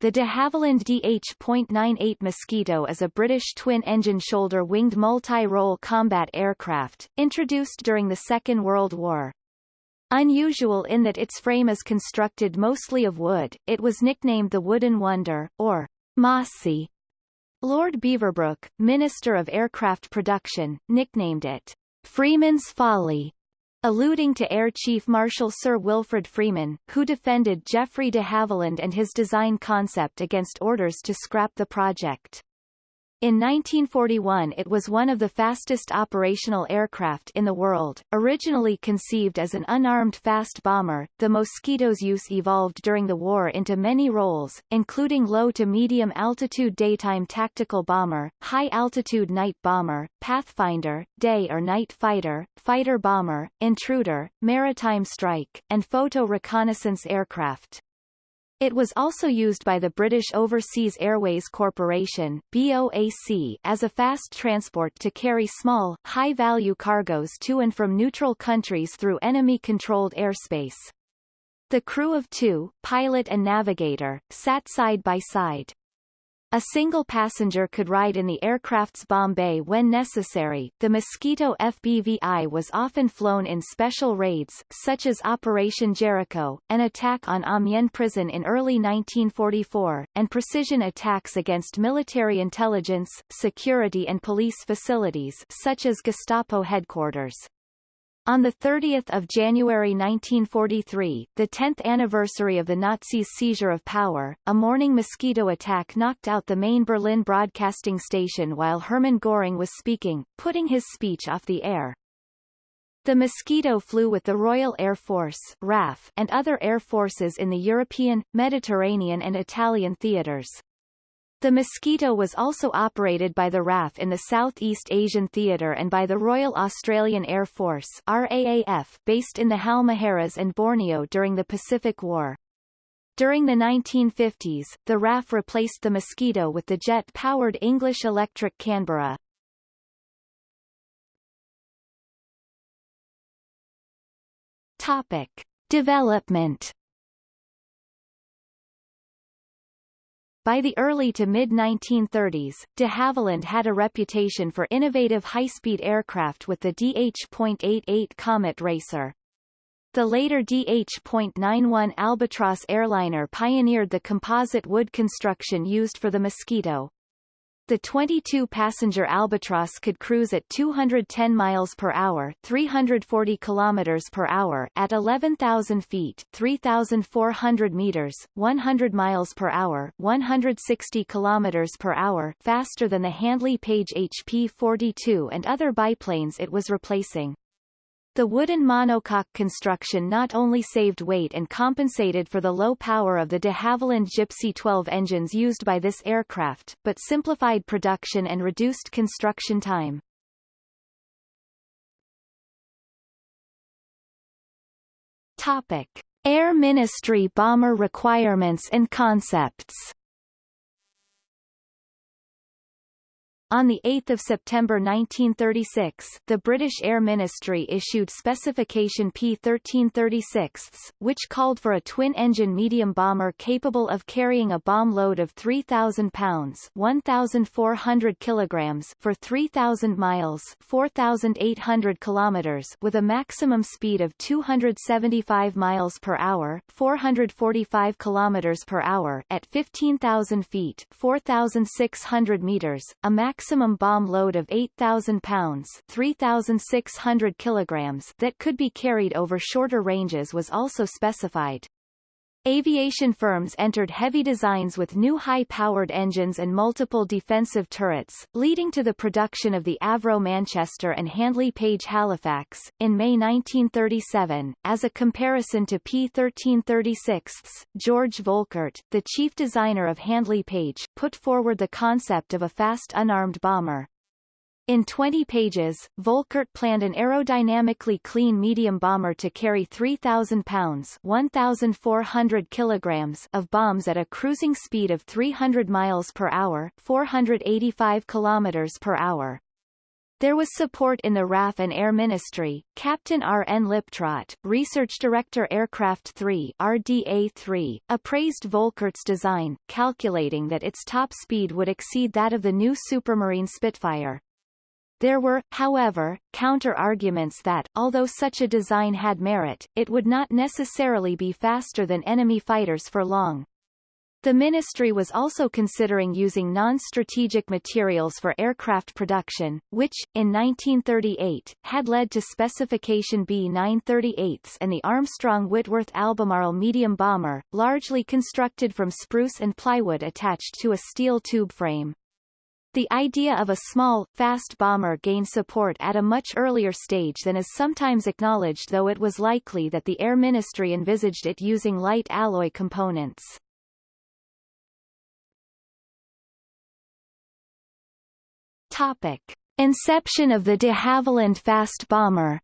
The de Havilland DH.98 Mosquito is a British twin-engine shoulder-winged multi-role combat aircraft, introduced during the Second World War. Unusual in that its frame is constructed mostly of wood, it was nicknamed the Wooden Wonder, or Mossy. Lord Beaverbrook, Minister of Aircraft Production, nicknamed it Freeman's Folly alluding to Air Chief Marshal Sir Wilfrid Freeman, who defended Geoffrey de Havilland and his design concept against orders to scrap the project. In 1941 it was one of the fastest operational aircraft in the world. Originally conceived as an unarmed fast bomber, the Mosquito's use evolved during the war into many roles, including low to medium altitude daytime tactical bomber, high altitude night bomber, pathfinder, day or night fighter, fighter bomber, intruder, maritime strike, and photo reconnaissance aircraft. It was also used by the British Overseas Airways Corporation BOAC as a fast transport to carry small, high-value cargoes to and from neutral countries through enemy-controlled airspace. The crew of two, pilot and navigator, sat side by side. A single passenger could ride in the aircraft's bomb bay when necessary. The Mosquito FBVI was often flown in special raids, such as Operation Jericho, an attack on Amiens prison in early 1944, and precision attacks against military intelligence, security and police facilities such as Gestapo headquarters. On 30 January 1943, the 10th anniversary of the Nazis' seizure of power, a morning mosquito attack knocked out the main Berlin broadcasting station while Hermann Göring was speaking, putting his speech off the air. The Mosquito flew with the Royal Air Force RAF and other air forces in the European, Mediterranean and Italian theaters. The Mosquito was also operated by the RAF in the Southeast Asian Theatre and by the Royal Australian Air Force RAAF based in the Halmaheras and Borneo during the Pacific War. During the 1950s, the RAF replaced the Mosquito with the jet-powered English Electric Canberra. Topic. Development By the early to mid-1930s, de Havilland had a reputation for innovative high-speed aircraft with the DH.88 Comet Racer. The later DH.91 Albatross airliner pioneered the composite wood construction used for the Mosquito. The 22-passenger Albatross could cruise at 210 miles per hour, 340 kilometers per hour at 11,000 feet, 3,400 meters, 100 miles per hour, 160 kilometers per hour, faster than the Handley Page HP-42 and other biplanes it was replacing. The wooden monocoque construction not only saved weight and compensated for the low power of the de Havilland Gipsy 12 engines used by this aircraft, but simplified production and reduced construction time. Topic. Air Ministry bomber requirements and concepts On 8 September 1936, the British Air Ministry issued Specification P1336, which called for a twin-engine medium bomber capable of carrying a bomb load of 3,000 pounds 1,400 kilograms for 3,000 miles 4,800 kilometers with a maximum speed of 275 miles per hour 445 kilometers per hour at 15,000 feet 4,600 meters, a max maximum bomb load of 8,000 pounds 3,600 kilograms that could be carried over shorter ranges was also specified. Aviation firms entered heavy designs with new high-powered engines and multiple defensive turrets, leading to the production of the Avro Manchester and Handley Page Halifax, in May 1937. As a comparison to P-1336, George Volkert, the chief designer of Handley Page, put forward the concept of a fast unarmed bomber. In 20 pages, Volkert planned an aerodynamically clean medium bomber to carry 3,000 pounds 1,400 kilograms of bombs at a cruising speed of 300 miles per hour 485 kilometers per hour. There was support in the RAF and Air Ministry. Captain R. N. Liptrot, Research Director Aircraft 3 RDA-3, appraised Volkert's design, calculating that its top speed would exceed that of the new Supermarine Spitfire. There were, however, counter-arguments that, although such a design had merit, it would not necessarily be faster than enemy fighters for long. The ministry was also considering using non-strategic materials for aircraft production, which, in 1938, had led to Specification B-938s and the Armstrong-Whitworth Albemarle medium bomber, largely constructed from spruce and plywood attached to a steel tube frame. The idea of a small, fast bomber gained support at a much earlier stage than is sometimes acknowledged though it was likely that the Air Ministry envisaged it using light alloy components. Topic. Inception of the de Havilland Fast Bomber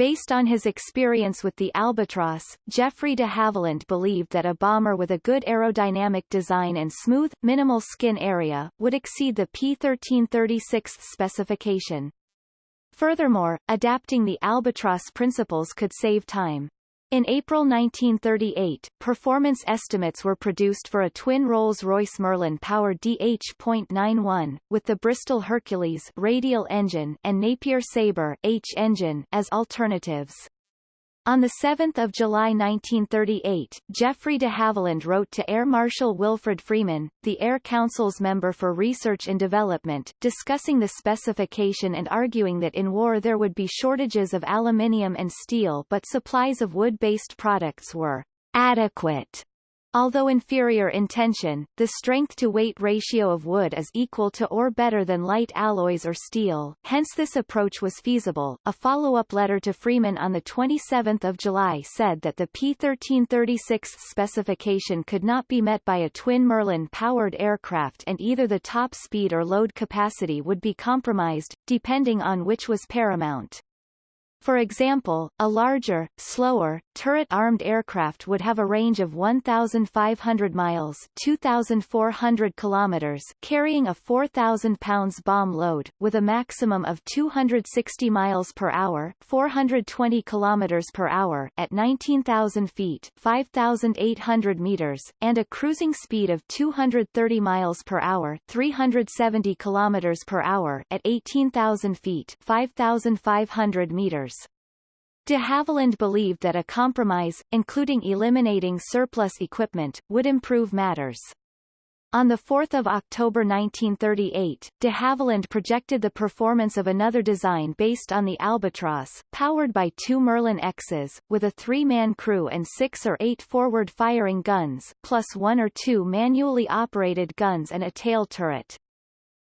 Based on his experience with the Albatross, Geoffrey de Havilland believed that a bomber with a good aerodynamic design and smooth, minimal skin area, would exceed the P-1336 specification. Furthermore, adapting the Albatross principles could save time. In April 1938, performance estimates were produced for a twin Rolls-Royce Merlin-powered DH.91, with the Bristol Hercules radial engine and Napier Sabre H engine as alternatives. On 7 July 1938, Geoffrey de Havilland wrote to Air Marshal Wilfrid Freeman, the Air Council's member for research and development, discussing the specification and arguing that in war there would be shortages of aluminium and steel but supplies of wood-based products were adequate Although inferior in tension, the strength-to-weight ratio of wood is equal to or better than light alloys or steel, hence this approach was feasible. A follow-up letter to Freeman on 27 July said that the P-1336 specification could not be met by a twin Merlin-powered aircraft and either the top speed or load capacity would be compromised, depending on which was paramount. For example, a larger, slower, turret-armed aircraft would have a range of 1,500 miles 2,400 kilometers carrying a 4,000 pounds bomb load, with a maximum of 260 miles per hour 420 kilometers per hour at 19,000 feet 5,800 meters, and a cruising speed of 230 miles per hour 370 kilometers per hour at 18,000 feet 5,500 meters De Havilland believed that a compromise, including eliminating surplus equipment, would improve matters. On 4 October 1938, de Havilland projected the performance of another design based on the Albatross, powered by two Merlin X's, with a three-man crew and six or eight forward-firing guns, plus one or two manually operated guns and a tail turret.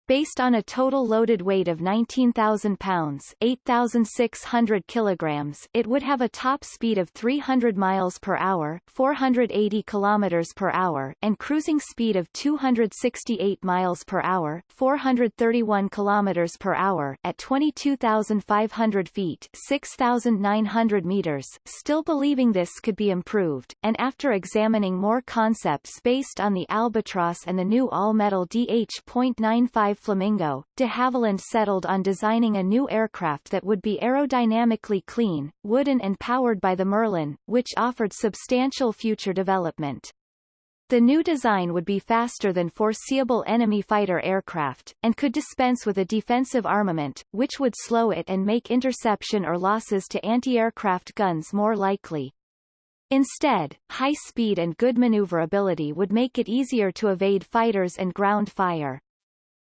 Based on a total loaded weight of 19,000 pounds 8,600 kilograms, it would have a top speed of 300 miles per hour 480 kilometers per hour and cruising speed of 268 miles per hour 431 kilometers per hour at 22,500 feet 6,900 meters, still believing this could be improved, and after examining more concepts based on the Albatross and the new all-metal DH.95 Flamingo, de Havilland settled on designing a new aircraft that would be aerodynamically clean, wooden and powered by the Merlin, which offered substantial future development. The new design would be faster than foreseeable enemy fighter aircraft, and could dispense with a defensive armament, which would slow it and make interception or losses to anti-aircraft guns more likely. Instead, high speed and good maneuverability would make it easier to evade fighters and ground fire.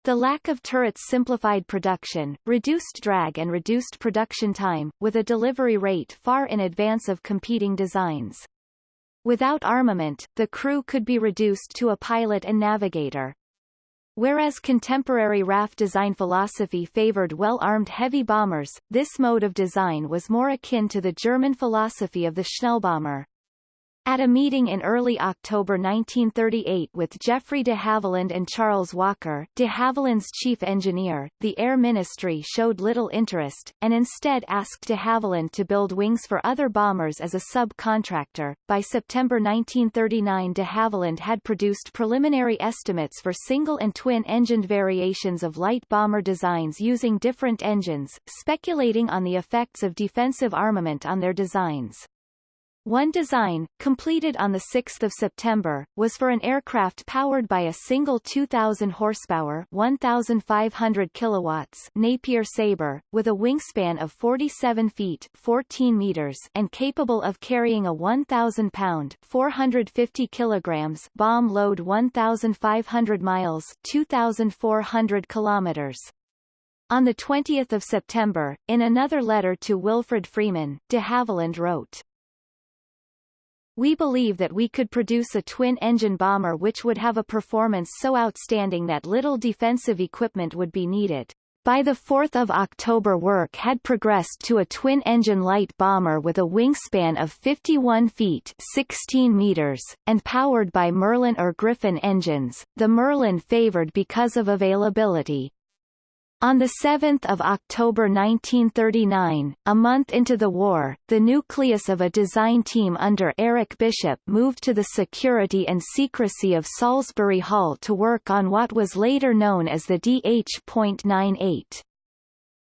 The lack of turrets simplified production, reduced drag and reduced production time, with a delivery rate far in advance of competing designs. Without armament, the crew could be reduced to a pilot and navigator. Whereas contemporary RAF design philosophy favored well-armed heavy bombers, this mode of design was more akin to the German philosophy of the Schnellbomber. At a meeting in early October 1938 with Geoffrey de Havilland and Charles Walker, de Havilland's chief engineer, the Air Ministry showed little interest, and instead asked de Havilland to build wings for other bombers as a subcontractor. By September 1939 de Havilland had produced preliminary estimates for single and twin-engined variations of light bomber designs using different engines, speculating on the effects of defensive armament on their designs. One design, completed on 6 September, was for an aircraft powered by a single 2,000 horsepower 1,500 kilowatts Napier Sabre, with a wingspan of 47 feet 14 meters and capable of carrying a 1,000-pound 450 kilograms bomb load 1,500 miles 2,400 kilometers. On 20 September, in another letter to Wilfrid Freeman, de Havilland wrote, we believe that we could produce a twin-engine bomber which would have a performance so outstanding that little defensive equipment would be needed. By 4 October work had progressed to a twin-engine light bomber with a wingspan of 51 feet 16 meters, and powered by Merlin or Griffon engines, the Merlin favored because of availability. On 7 October 1939, a month into the war, the nucleus of a design team under Eric Bishop moved to the security and secrecy of Salisbury Hall to work on what was later known as the DH.98.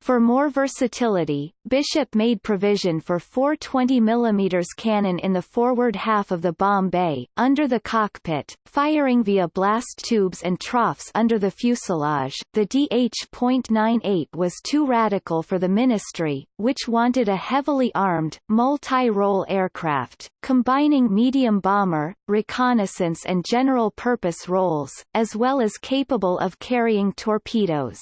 For more versatility, Bishop made provision for four 20 mm cannon in the forward half of the bomb bay, under the cockpit, firing via blast tubes and troughs under the fuselage. The DH.98 was too radical for the ministry, which wanted a heavily armed, multi-role aircraft, combining medium bomber, reconnaissance and general-purpose roles, as well as capable of carrying torpedoes.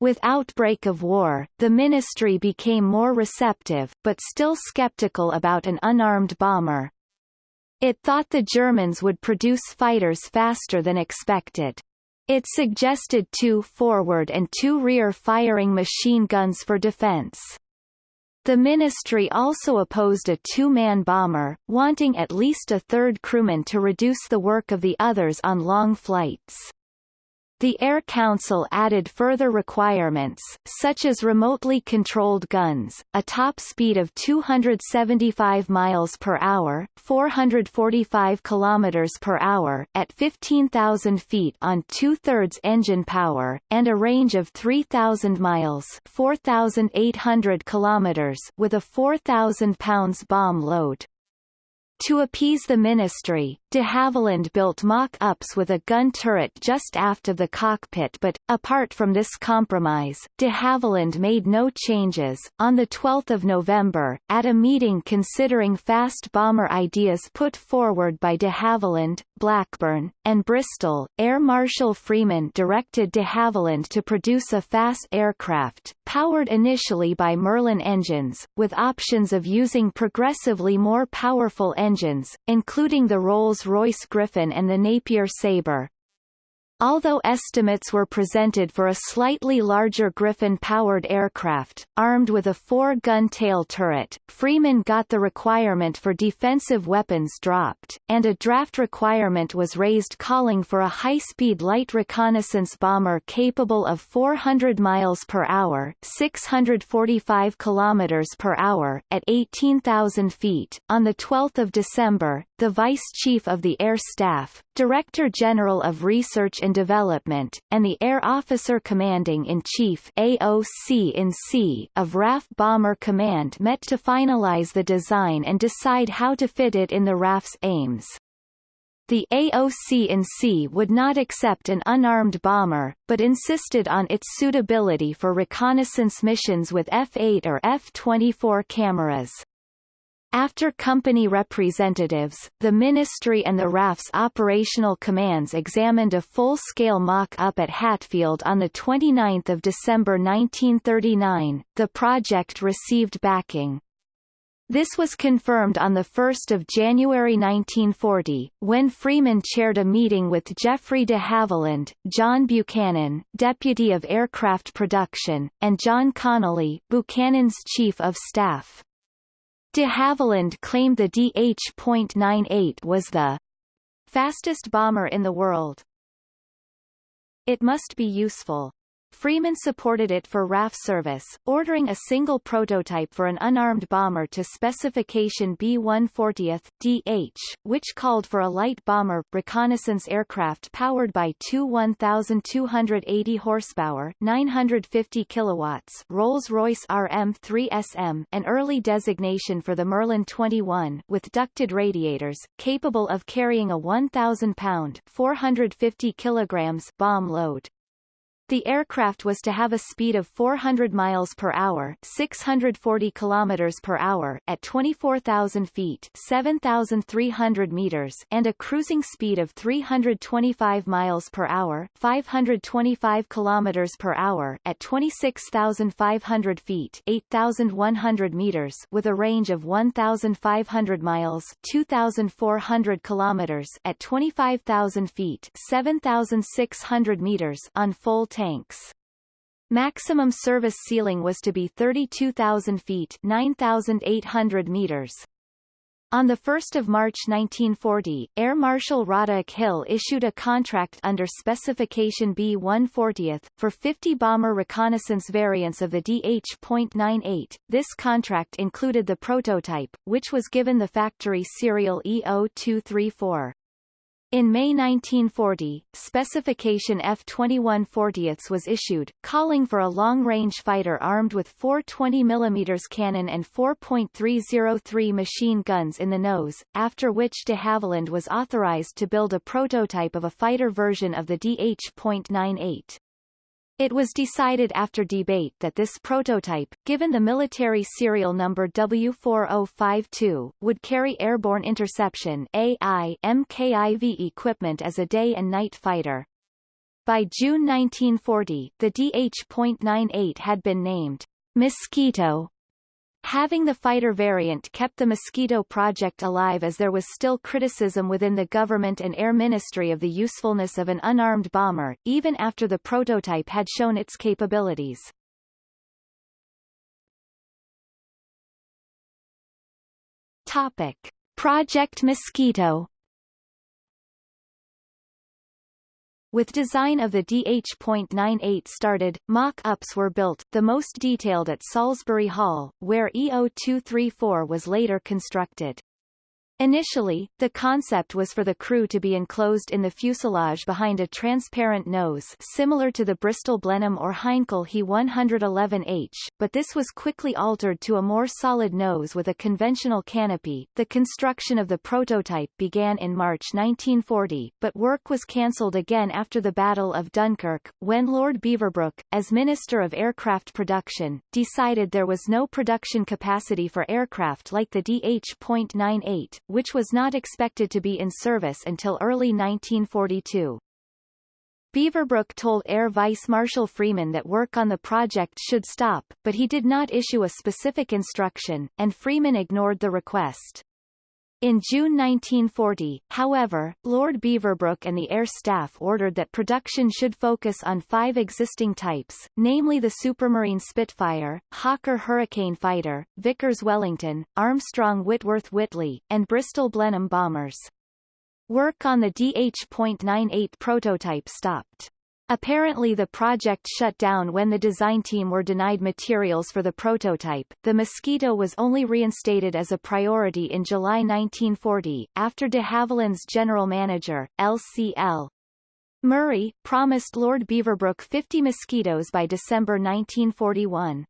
With outbreak of war, the ministry became more receptive, but still skeptical about an unarmed bomber. It thought the Germans would produce fighters faster than expected. It suggested two forward and two rear firing machine guns for defense. The ministry also opposed a two-man bomber, wanting at least a third crewman to reduce the work of the others on long flights. The Air Council added further requirements, such as remotely controlled guns, a top speed of 275 miles per hour, 445 kilometers per hour at 15,000 feet on two-thirds engine power, and a range of 3,000 miles, 4,800 kilometers, with a 4,000 pounds bomb load. To appease the ministry, de Havilland built mock-ups with a gun turret just aft of the cockpit but, apart from this compromise, de Havilland made no changes. On 12 November, at a meeting considering fast bomber ideas put forward by de Havilland, Blackburn, and Bristol, Air Marshal Freeman directed de Havilland to produce a fast aircraft, powered initially by Merlin engines, with options of using progressively more powerful engines, including the Rolls Rolls-Royce Griffon and the Napier Sabre. Although estimates were presented for a slightly larger Griffon-powered aircraft, armed with a four-gun tail turret, Freeman got the requirement for defensive weapons dropped, and a draft requirement was raised calling for a high-speed light reconnaissance bomber capable of 400 miles per hour 645 kilometers per hour at 18,000 feet. On 12 December, the Vice Chief of the Air Staff, Director General of Research and Development, and the Air Officer Commanding-in-Chief of RAF Bomber Command met to finalize the design and decide how to fit it in the RAF's aims. The AOC in C would not accept an unarmed bomber, but insisted on its suitability for reconnaissance missions with F-8 or F-24 cameras. After company representatives, the Ministry and the RAF's operational commands examined a full-scale mock-up at Hatfield on 29 December 1939, the project received backing. This was confirmed on 1 January 1940, when Freeman chaired a meeting with Geoffrey de Havilland, John Buchanan, Deputy of Aircraft Production, and John Connolly, Buchanan's Chief of Staff. De Havilland claimed the DH.98 was the fastest bomber in the world. It must be useful. Freeman supported it for RAF service, ordering a single prototype for an unarmed bomber to specification B-140th, DH, which called for a light bomber reconnaissance aircraft powered by two 1,280 horsepower 950 kilowatts Rolls-Royce RM-3SM an early designation for the Merlin 21 with ducted radiators, capable of carrying a 1,000-pound 450 kilograms bomb load. The aircraft was to have a speed of 400 miles per hour, 640 kilometers per hour at 24,000 feet, 7,300 meters, and a cruising speed of 325 miles per hour, 525 kilometers per hour at 26,500 feet, 8,100 meters, with a range of 1,500 miles, 2,400 kilometers at 25,000 feet, 7,600 meters on full tanks. Maximum service ceiling was to be 32,000 feet 9,800 meters. On 1 March 1940, Air Marshal Roderick Hill issued a contract under Specification B-140th, for 50 bomber reconnaissance variants of the DH.98. This contract included the prototype, which was given the factory serial EO234. In May 1940, specification F-21 was issued, calling for a long-range fighter armed with four 20 mm cannon and 4.303 machine guns in the nose, after which de Havilland was authorized to build a prototype of a fighter version of the DH.98. It was decided after debate that this prototype, given the military serial number W4052, would carry airborne interception AI MKIV equipment as a day and night fighter. By June 1940, the DH.98 had been named Mosquito Having the fighter variant kept the Mosquito project alive as there was still criticism within the government and Air Ministry of the usefulness of an unarmed bomber, even after the prototype had shown its capabilities. Topic. Project Mosquito With design of the DH.98 started, mock-ups were built, the most detailed at Salisbury Hall, where EO234 was later constructed. Initially, the concept was for the crew to be enclosed in the fuselage behind a transparent nose similar to the Bristol Blenheim or Heinkel He 111H, but this was quickly altered to a more solid nose with a conventional canopy. The construction of the prototype began in March 1940, but work was cancelled again after the Battle of Dunkirk, when Lord Beaverbrook, as Minister of Aircraft Production, decided there was no production capacity for aircraft like the DH.98, which was not expected to be in service until early 1942. Beaverbrook told Air Vice Marshal Freeman that work on the project should stop, but he did not issue a specific instruction, and Freeman ignored the request. In June 1940, however, Lord Beaverbrook and the Air Staff ordered that production should focus on five existing types, namely the Supermarine Spitfire, Hawker Hurricane Fighter, Vickers Wellington, Armstrong Whitworth Whitley, and Bristol Blenheim bombers. Work on the DH.98 prototype stopped. Apparently the project shut down when the design team were denied materials for the prototype. The Mosquito was only reinstated as a priority in July 1940, after de Havilland's general manager, LCL. Murray, promised Lord Beaverbrook 50 Mosquitoes by December 1941.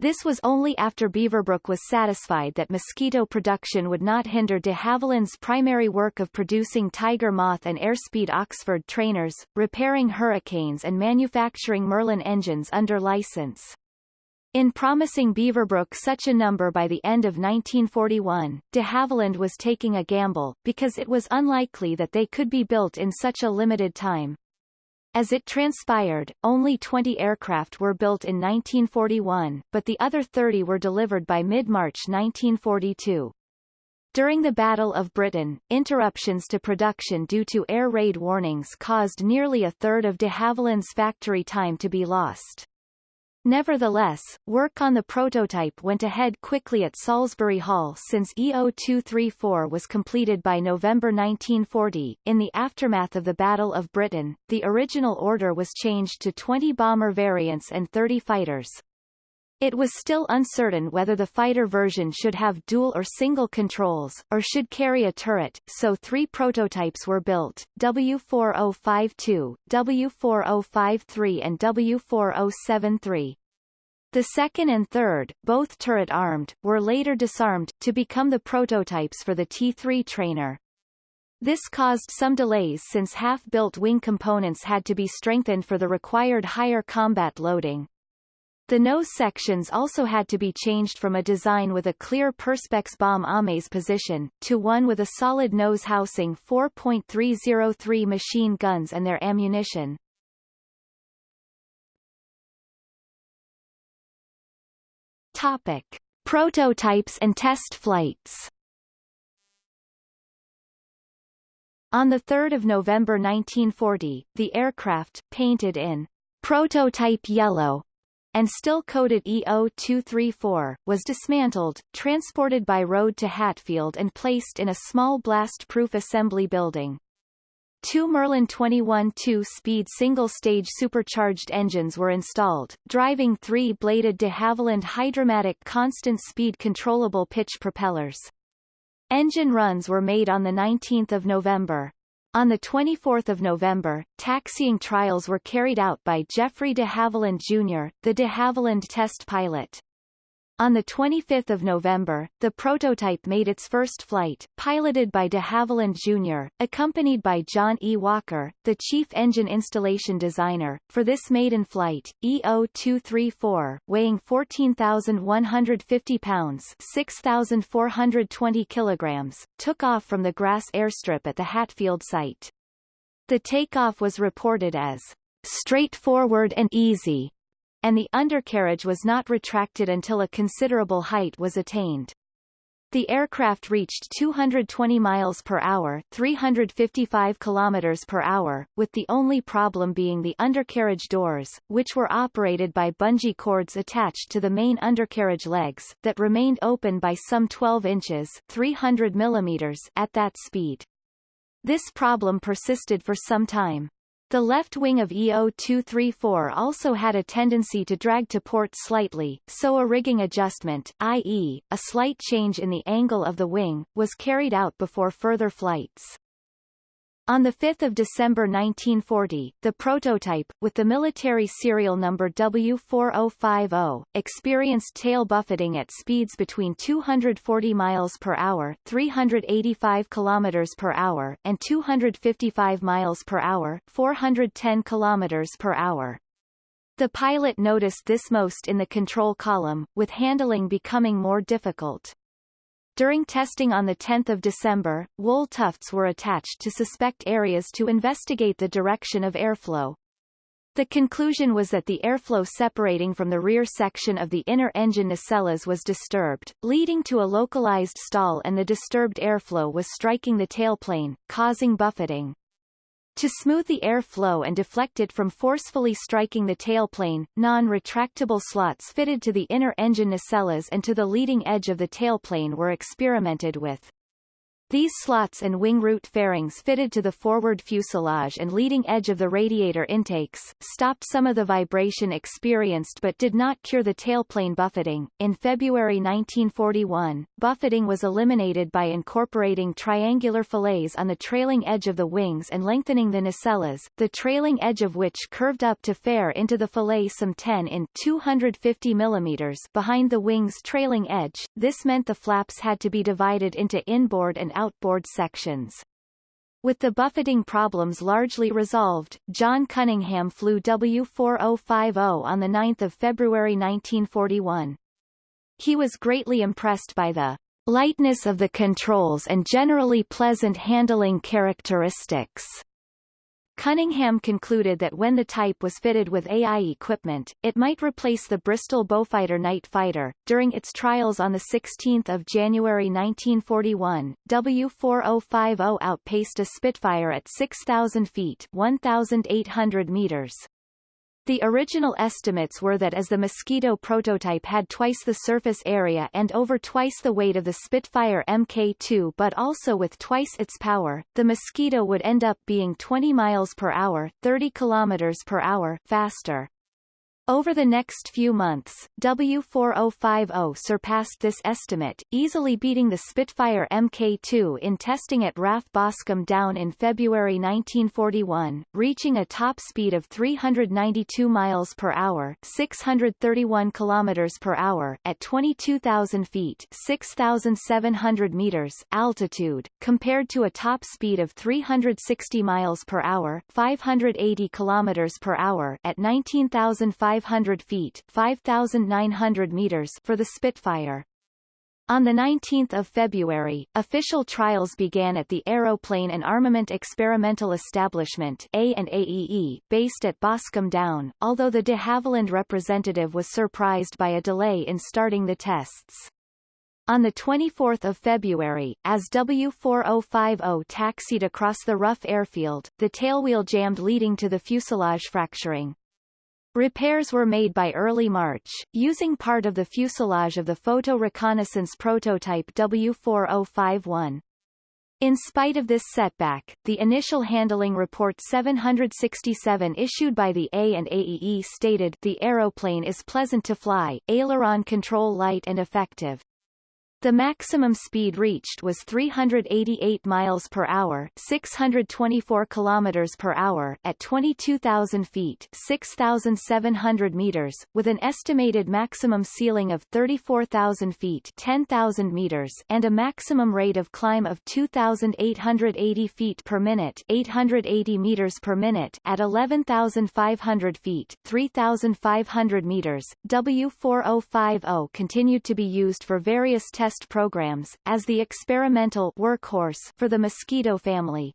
This was only after Beaverbrook was satisfied that mosquito production would not hinder de Havilland's primary work of producing Tiger Moth and Airspeed Oxford trainers, repairing Hurricanes and manufacturing Merlin engines under license. In promising Beaverbrook such a number by the end of 1941, de Havilland was taking a gamble, because it was unlikely that they could be built in such a limited time. As it transpired, only 20 aircraft were built in 1941, but the other 30 were delivered by mid-March 1942. During the Battle of Britain, interruptions to production due to air raid warnings caused nearly a third of de Havilland's factory time to be lost. Nevertheless, work on the prototype went ahead quickly at Salisbury Hall since EO-234 was completed by November 1940. In the aftermath of the Battle of Britain, the original order was changed to 20 bomber variants and 30 fighters. It was still uncertain whether the fighter version should have dual or single controls, or should carry a turret, so three prototypes were built, W4052, W4053 and W4073. The second and third, both turret-armed, were later disarmed, to become the prototypes for the T-3 trainer. This caused some delays since half-built wing components had to be strengthened for the required higher combat loading. The nose sections also had to be changed from a design with a clear Perspex bomb aimer's position, to one with a solid nose housing 4.303 machine guns and their ammunition. Topic. Prototypes and test flights On 3 November 1940, the aircraft, painted in prototype yellow, and still coded EO-234, was dismantled, transported by road to Hatfield and placed in a small blast-proof assembly building. Two Merlin 21 two-speed single-stage supercharged engines were installed, driving three-bladed de Havilland Hydra-Matic constant-speed controllable pitch propellers. Engine runs were made on 19 November. On 24 November, taxiing trials were carried out by Geoffrey de Havilland Jr., the de Havilland test pilot. On 25 November, the prototype made its first flight, piloted by de Havilland Jr., accompanied by John E. Walker, the chief engine installation designer. For this maiden flight, EO-234, weighing 14,150 pounds 6,420 kilograms, took off from the grass airstrip at the Hatfield site. The takeoff was reported as straightforward and easy, and the undercarriage was not retracted until a considerable height was attained. The aircraft reached 220 miles per hour, 355 kilometers per hour, with the only problem being the undercarriage doors, which were operated by bungee cords attached to the main undercarriage legs, that remained open by some 12 inches 300 millimeters at that speed. This problem persisted for some time. The left wing of EO-234 also had a tendency to drag to port slightly, so a rigging adjustment, i.e., a slight change in the angle of the wing, was carried out before further flights. On 5 December 1940, the prototype, with the military serial number W4050, experienced tail buffeting at speeds between 240 miles per hour 385 kilometers per hour and 255 miles per hour 410 kilometers per hour. The pilot noticed this most in the control column, with handling becoming more difficult. During testing on 10 December, wool tufts were attached to suspect areas to investigate the direction of airflow. The conclusion was that the airflow separating from the rear section of the inner engine nacelles was disturbed, leading to a localized stall and the disturbed airflow was striking the tailplane, causing buffeting. To smooth the air flow and deflect it from forcefully striking the tailplane, non-retractable slots fitted to the inner engine nacelles and to the leading edge of the tailplane were experimented with. These slots and wing root fairings fitted to the forward fuselage and leading edge of the radiator intakes, stopped some of the vibration experienced but did not cure the tailplane buffeting. In February 1941, buffeting was eliminated by incorporating triangular fillets on the trailing edge of the wings and lengthening the nacelles, the trailing edge of which curved up to fair into the fillet some 10 in 250 mm behind the wing's trailing edge. This meant the flaps had to be divided into inboard and outboard sections. With the buffeting problems largely resolved, John Cunningham flew W4050 on 9 February 1941. He was greatly impressed by the lightness of the controls and generally pleasant handling characteristics Cunningham concluded that when the type was fitted with AI equipment, it might replace the Bristol Beaufighter night fighter. During its trials on 16 January 1941, W4050 outpaced a Spitfire at 6,000 feet 1,800 meters. The original estimates were that as the Mosquito prototype had twice the surface area and over twice the weight of the Spitfire Mk2 but also with twice its power, the Mosquito would end up being 20 miles per hour 30 kilometers per hour faster. Over the next few months, W4050 surpassed this estimate, easily beating the Spitfire Mk2 in testing at RAF Boscombe Down in February 1941, reaching a top speed of 392 miles per hour, 631 kilometers per hour at 22,000 feet, 6,700 meters altitude, compared to a top speed of 360 miles per hour, 580 kilometers per hour at 19,500 500 feet 5,900 meters for the Spitfire. On 19 February, official trials began at the Aeroplane and Armament Experimental Establishment A&AEE, based at Boscombe Down, although the de Havilland representative was surprised by a delay in starting the tests. On 24 February, as W4050 taxied across the rough airfield, the tailwheel jammed leading to the fuselage fracturing. Repairs were made by early March, using part of the fuselage of the photo reconnaissance prototype W4051. In spite of this setback, the initial handling report 767 issued by the A and AEE stated the aeroplane is pleasant to fly, aileron control light and effective. The maximum speed reached was 388 miles per hour, 624 kilometers per hour at 22,000 feet, 6,700 meters, with an estimated maximum ceiling of 34,000 feet, 10,000 meters, and a maximum rate of climb of 2,880 feet per minute, 880 meters per minute at 11,500 feet, 3,500 meters. W4050 continued to be used for various tests test programs, as the experimental workhorse for the Mosquito family.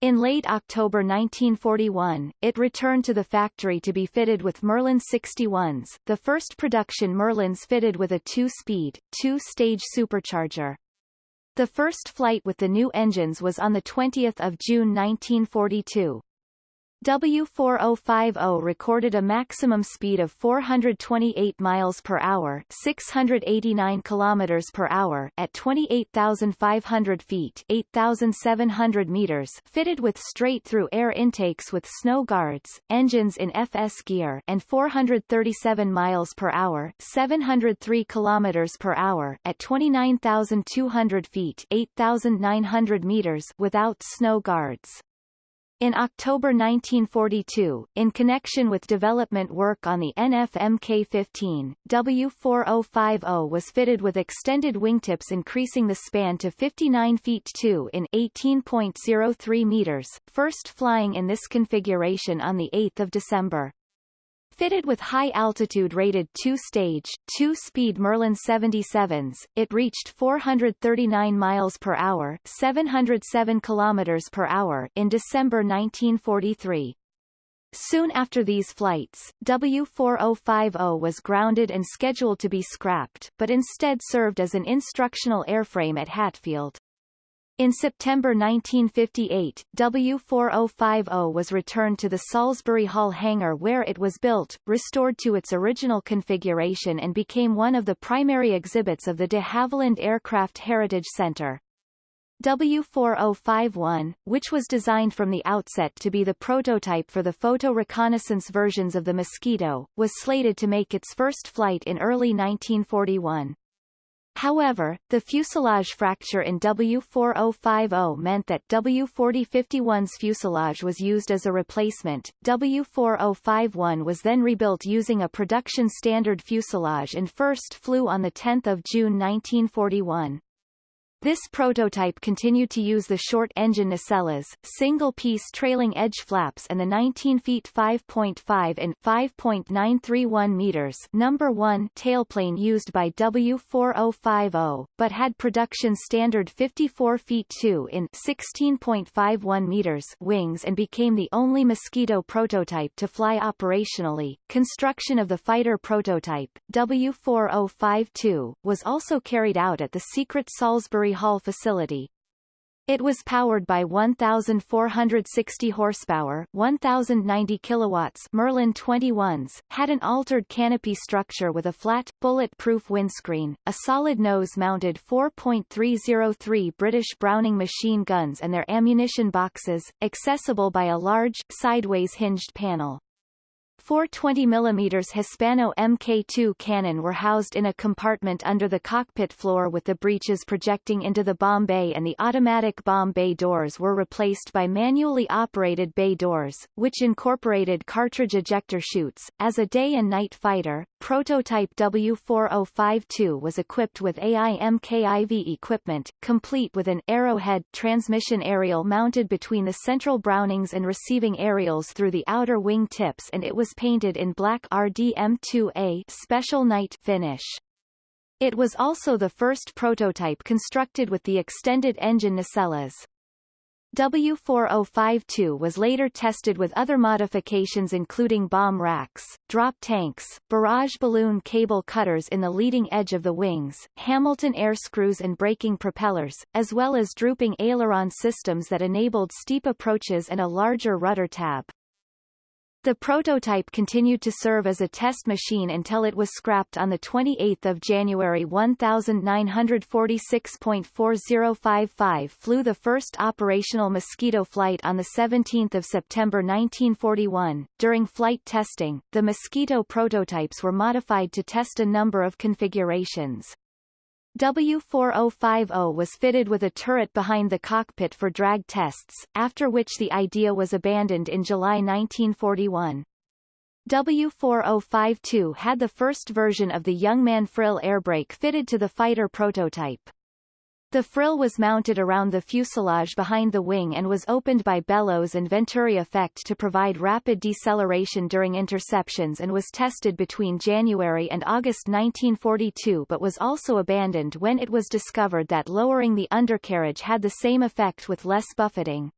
In late October 1941, it returned to the factory to be fitted with Merlin 61s, the first production Merlins fitted with a two-speed, two-stage supercharger. The first flight with the new engines was on 20 June 1942. W4050 recorded a maximum speed of 428 miles per hour, 689 kilometers per hour at 28,500 feet, 8,700 meters, fitted with straight-through air intakes with snow guards, engines in FS gear, and 437 miles per hour, 703 kilometers per hour at 29,200 feet, 8,900 meters without snow guards. In October 1942, in connection with development work on the NF-Mk15, W4050 was fitted with extended wingtips increasing the span to 59 feet 2 in 18.03 meters, first flying in this configuration on 8 December. Fitted with high-altitude rated two-stage, two-speed Merlin 77s, it reached 439 miles per hour, 707 kilometers per hour in December 1943. Soon after these flights, W4050 was grounded and scheduled to be scrapped, but instead served as an instructional airframe at Hatfield. In September 1958, W4050 was returned to the Salisbury Hall hangar where it was built, restored to its original configuration and became one of the primary exhibits of the de Havilland Aircraft Heritage Center. W4051, which was designed from the outset to be the prototype for the photo reconnaissance versions of the Mosquito, was slated to make its first flight in early 1941. However, the fuselage fracture in W4050 meant that W4051's fuselage was used as a replacement. W4051 was then rebuilt using a production standard fuselage and first flew on 10 June 1941. This prototype continued to use the short engine nacelles, single-piece trailing edge flaps and the 19 feet 5.5 and 5.931 meters number 1 tailplane used by W4050, but had production standard 54 feet 2 in 16.51 meters wings and became the only Mosquito prototype to fly operationally. Construction of the fighter prototype, W4052, was also carried out at the secret Salisbury Hall facility. It was powered by 1,460 horsepower 1,090 kilowatts Merlin 21s, had an altered canopy structure with a flat, bullet-proof windscreen, a solid nose-mounted 4.303 British Browning machine guns and their ammunition boxes, accessible by a large, sideways hinged panel. Four 20mm Hispano Mk2 cannon were housed in a compartment under the cockpit floor with the breeches projecting into the bomb bay and the automatic bomb bay doors were replaced by manually operated bay doors, which incorporated cartridge ejector chutes. As a day and night fighter, prototype W4052 was equipped with AIMKIV equipment, complete with an Arrowhead transmission aerial mounted between the central Brownings and receiving aerials through the outer wing tips and it was painted in black RDM2A special night finish. It was also the first prototype constructed with the extended engine nacelles. W4052 was later tested with other modifications including bomb racks, drop tanks, barrage balloon cable cutters in the leading edge of the wings, Hamilton air screws and braking propellers, as well as drooping aileron systems that enabled steep approaches and a larger rudder tab. The prototype continued to serve as a test machine until it was scrapped on 28 January 1946.4055 flew the first operational Mosquito flight on 17 September 1941. During flight testing, the Mosquito prototypes were modified to test a number of configurations. W4050 was fitted with a turret behind the cockpit for drag tests, after which the idea was abandoned in July 1941. W4052 had the first version of the Youngman frill airbrake fitted to the fighter prototype. The frill was mounted around the fuselage behind the wing and was opened by bellows and venturi effect to provide rapid deceleration during interceptions and was tested between January and August 1942 but was also abandoned when it was discovered that lowering the undercarriage had the same effect with less buffeting.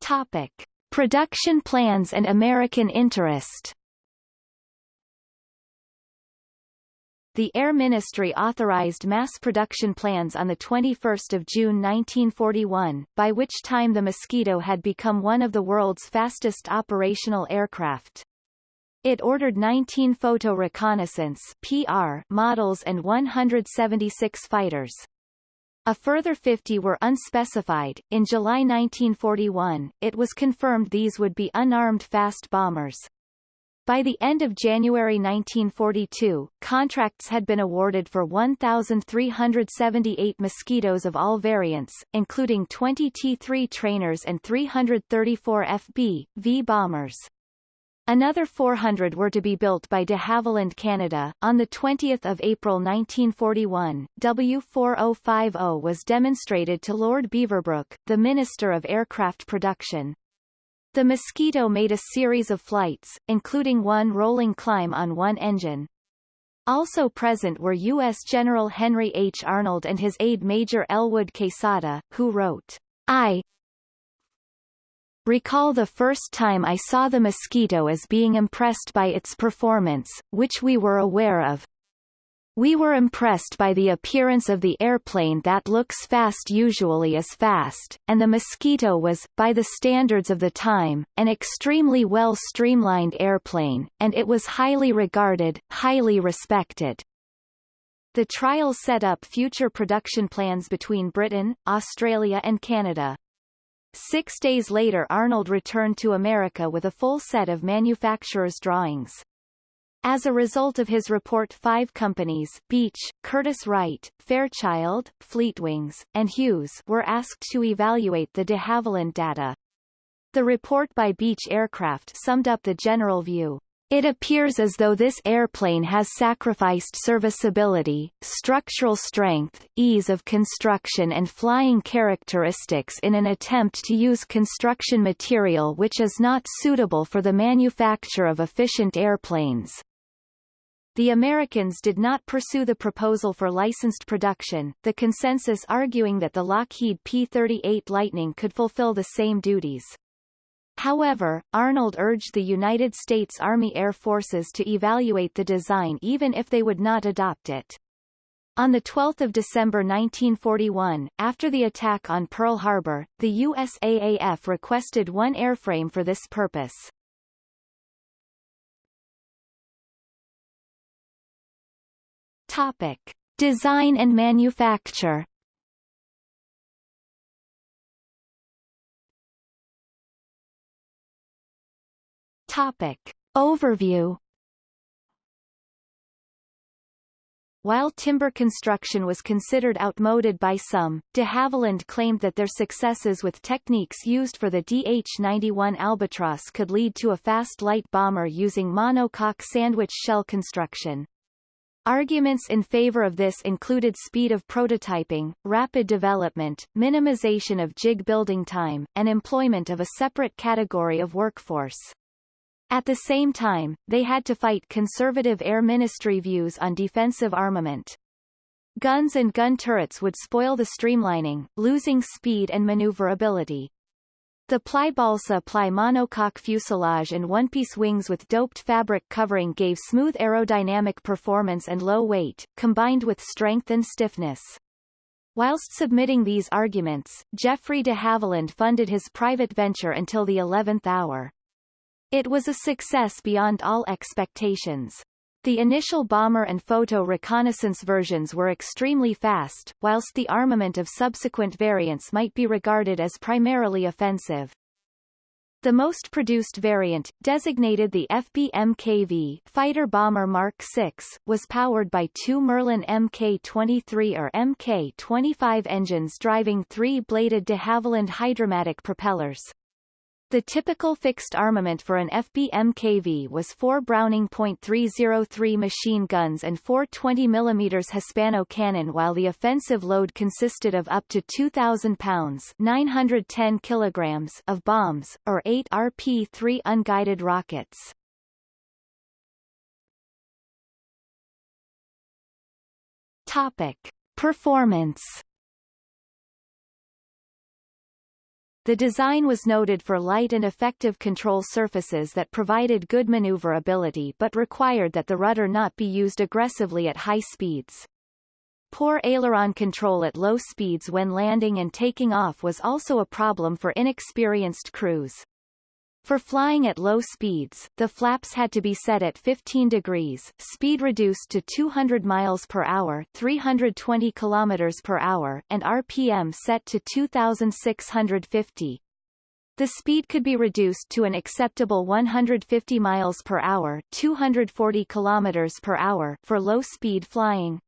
Topic. Production plans and American interest the Air Ministry authorized mass production plans on 21 June 1941, by which time the Mosquito had become one of the world's fastest operational aircraft. It ordered 19 photo reconnaissance PR models and 176 fighters. A further 50 were unspecified. In July 1941, it was confirmed these would be unarmed fast bombers. By the end of January 1942, contracts had been awarded for 1,378 Mosquitoes of all variants, including 20 T-3 trainers and 334 FB-V bombers. Another 400 were to be built by de Havilland Canada. On 20 April 1941, W4050 was demonstrated to Lord Beaverbrook, the Minister of Aircraft Production. The Mosquito made a series of flights, including one rolling climb on one engine. Also present were U.S. General Henry H. Arnold and his aide Major Elwood Quesada, who wrote, I recall the first time I saw the Mosquito as being impressed by its performance, which we were aware of, we were impressed by the appearance of the airplane that looks fast usually is fast, and the Mosquito was, by the standards of the time, an extremely well streamlined airplane, and it was highly regarded, highly respected. The trials set up future production plans between Britain, Australia and Canada. Six days later Arnold returned to America with a full set of manufacturer's drawings. As a result of his report five companies Beech, Curtiss-Wright, Fairchild, Fleetwings, and Hughes were asked to evaluate the de Havilland data. The report by Beech Aircraft summed up the general view. It appears as though this airplane has sacrificed serviceability, structural strength, ease of construction and flying characteristics in an attempt to use construction material which is not suitable for the manufacture of efficient airplanes. The Americans did not pursue the proposal for licensed production, the consensus arguing that the Lockheed P-38 Lightning could fulfill the same duties. However, Arnold urged the United States Army Air Forces to evaluate the design even if they would not adopt it. On 12 December 1941, after the attack on Pearl Harbor, the USAAF requested one airframe for this purpose. Topic. Design and manufacture Topic. Overview While timber construction was considered outmoded by some, de Havilland claimed that their successes with techniques used for the DH-91 Albatross could lead to a fast light bomber using monocoque sandwich shell construction. Arguments in favor of this included speed of prototyping, rapid development, minimization of jig building time, and employment of a separate category of workforce. At the same time, they had to fight conservative Air Ministry views on defensive armament. Guns and gun turrets would spoil the streamlining, losing speed and maneuverability. The ply balsa ply monocoque fuselage and one-piece wings with doped fabric covering gave smooth aerodynamic performance and low weight, combined with strength and stiffness. Whilst submitting these arguments, Geoffrey de Havilland funded his private venture until the 11th hour. It was a success beyond all expectations. The initial bomber and photo reconnaissance versions were extremely fast, whilst the armament of subsequent variants might be regarded as primarily offensive. The most produced variant, designated the FB-MKV Fighter Bomber Mark VI, was powered by two Merlin Mk-23 or Mk-25 engines driving three-bladed de Havilland Hydromatic propellers. The typical fixed armament for an FB-MKV was four Browning .303 machine guns and four 20 mm Hispano cannon while the offensive load consisted of up to 2,000 pounds 910 kilograms of bombs, or eight RP-3 unguided rockets. Topic. Performance The design was noted for light and effective control surfaces that provided good maneuverability but required that the rudder not be used aggressively at high speeds. Poor aileron control at low speeds when landing and taking off was also a problem for inexperienced crews. For flying at low speeds, the flaps had to be set at 15 degrees, speed reduced to 200 miles per hour, 320 kilometers per hour, and RPM set to 2650. The speed could be reduced to an acceptable 150 miles per hour, 240 kilometers per hour for low-speed flying.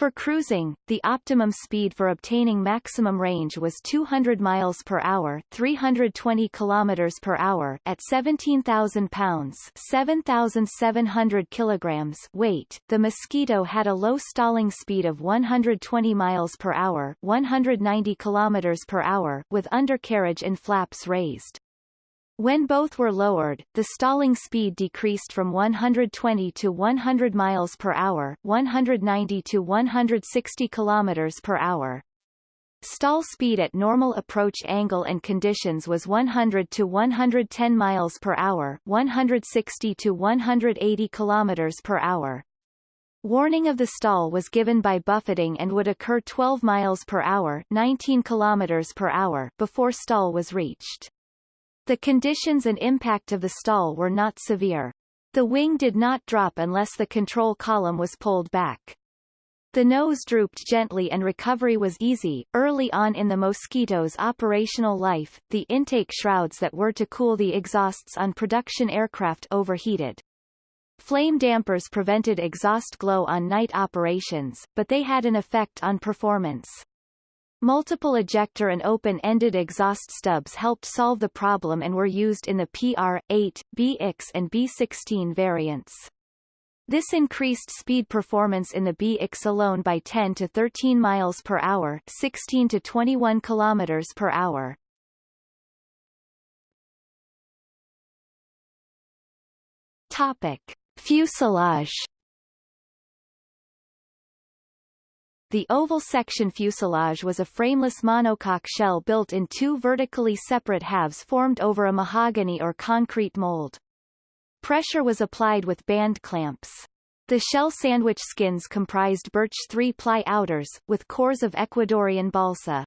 For cruising, the optimum speed for obtaining maximum range was 200 miles per hour, 320 kilometers per hour at 17,000 pounds, 7,700 kilograms weight. The Mosquito had a low stalling speed of 120 miles per hour, 190 kilometers per hour, with undercarriage and flaps raised. When both were lowered, the stalling speed decreased from 120 to 100 miles per hour, 190 to 160 kilometers per hour. Stall speed at normal approach angle and conditions was 100 to 110 miles per hour, 160 to 180 kilometers per hour. Warning of the stall was given by buffeting and would occur 12 miles per hour, 19 kilometers per hour before stall was reached. The conditions and impact of the stall were not severe. The wing did not drop unless the control column was pulled back. The nose drooped gently and recovery was easy. Early on in the Mosquito's operational life, the intake shrouds that were to cool the exhausts on production aircraft overheated. Flame dampers prevented exhaust glow on night operations, but they had an effect on performance. Multiple ejector and open-ended exhaust stubs helped solve the problem and were used in the PR-8, BX and B16 variants. This increased speed performance in the BX alone by 10 to 13 miles per hour, 16 to 21 kilometers per hour. Topic: Fuselage The oval section fuselage was a frameless monocoque shell built in two vertically separate halves formed over a mahogany or concrete mold. Pressure was applied with band clamps. The shell sandwich skins comprised birch three-ply outers, with cores of Ecuadorian balsa.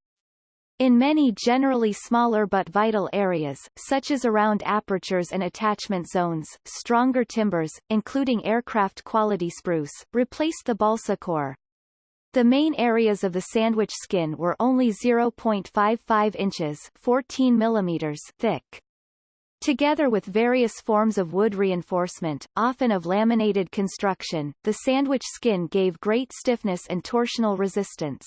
In many generally smaller but vital areas, such as around apertures and attachment zones, stronger timbers, including aircraft-quality spruce, replaced the balsa core. The main areas of the sandwich skin were only 0.55 inches 14 millimeters thick. Together with various forms of wood reinforcement, often of laminated construction, the sandwich skin gave great stiffness and torsional resistance.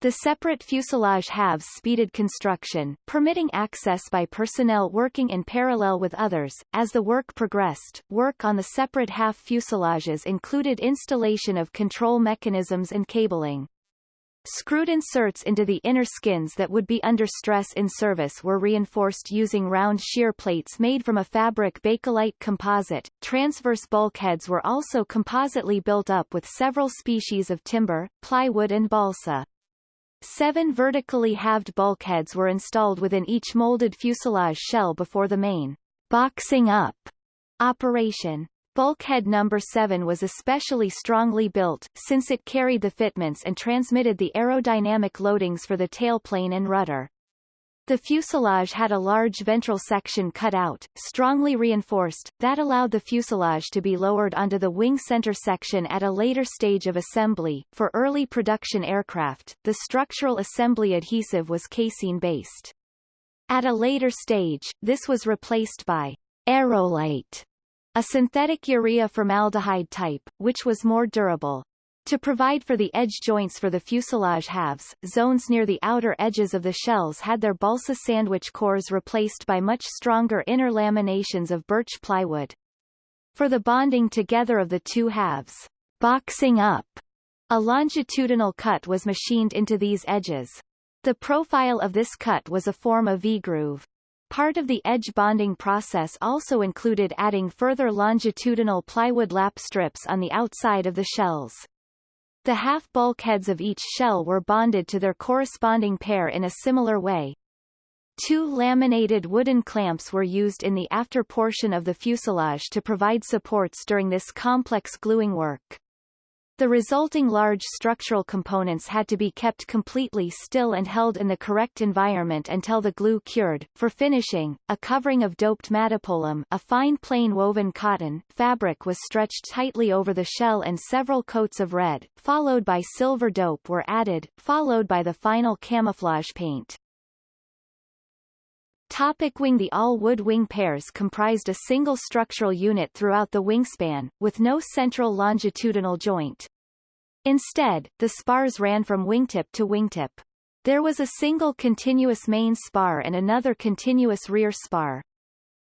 The separate fuselage halves speeded construction, permitting access by personnel working in parallel with others. As the work progressed, work on the separate half fuselages included installation of control mechanisms and cabling. Screwed inserts into the inner skins that would be under stress in service were reinforced using round shear plates made from a fabric Bakelite composite. Transverse bulkheads were also compositely built up with several species of timber, plywood and balsa. Seven vertically halved bulkheads were installed within each molded fuselage shell before the main boxing up operation. Bulkhead number 7 was especially strongly built, since it carried the fitments and transmitted the aerodynamic loadings for the tailplane and rudder. The fuselage had a large ventral section cut out, strongly reinforced, that allowed the fuselage to be lowered onto the wing center section at a later stage of assembly. For early production aircraft, the structural assembly adhesive was casein-based. At a later stage, this was replaced by Aerolite, a synthetic urea formaldehyde type, which was more durable. To provide for the edge joints for the fuselage halves, zones near the outer edges of the shells had their balsa sandwich cores replaced by much stronger inner laminations of birch plywood. For the bonding together of the two halves, boxing up, a longitudinal cut was machined into these edges. The profile of this cut was a form of V-groove. Part of the edge bonding process also included adding further longitudinal plywood lap strips on the outside of the shells. The half bulkheads of each shell were bonded to their corresponding pair in a similar way. Two laminated wooden clamps were used in the after portion of the fuselage to provide supports during this complex gluing work. The resulting large structural components had to be kept completely still and held in the correct environment until the glue cured. For finishing, a covering of doped madapolam a fine plain woven cotton fabric was stretched tightly over the shell and several coats of red, followed by silver dope were added, followed by the final camouflage paint. Topic wing The all-wood wing pairs comprised a single structural unit throughout the wingspan, with no central longitudinal joint. Instead, the spars ran from wingtip to wingtip. There was a single continuous main spar and another continuous rear spar.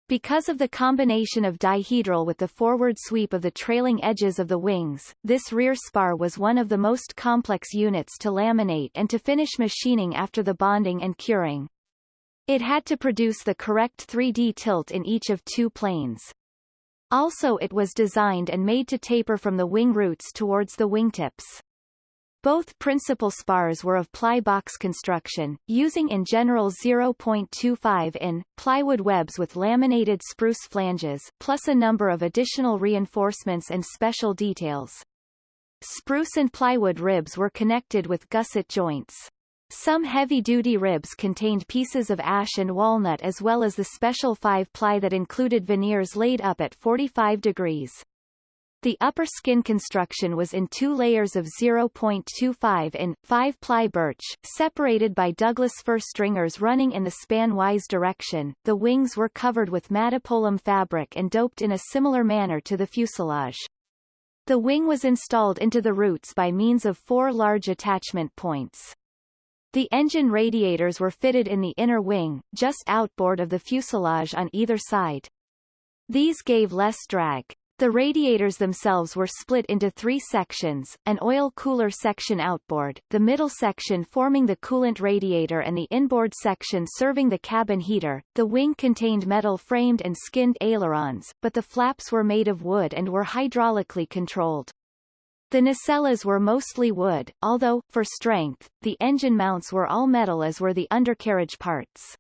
Because of the combination of dihedral with the forward sweep of the trailing edges of the wings, this rear spar was one of the most complex units to laminate and to finish machining after the bonding and curing. It had to produce the correct 3D tilt in each of two planes. Also it was designed and made to taper from the wing roots towards the wingtips. Both principal spars were of ply box construction, using in general 0.25 in, plywood webs with laminated spruce flanges, plus a number of additional reinforcements and special details. Spruce and plywood ribs were connected with gusset joints. Some heavy-duty ribs contained pieces of ash and walnut as well as the special 5-ply that included veneers laid up at 45 degrees. The upper skin construction was in two layers of 0.25 in, 5-ply birch, separated by Douglas fir stringers running in the span-wise direction. The wings were covered with madapolam fabric and doped in a similar manner to the fuselage. The wing was installed into the roots by means of four large attachment points. The engine radiators were fitted in the inner wing, just outboard of the fuselage on either side. These gave less drag. The radiators themselves were split into three sections, an oil cooler section outboard, the middle section forming the coolant radiator and the inboard section serving the cabin heater. The wing contained metal-framed and skinned ailerons, but the flaps were made of wood and were hydraulically controlled. The nacelles were mostly wood, although, for strength, the engine mounts were all metal as were the undercarriage parts.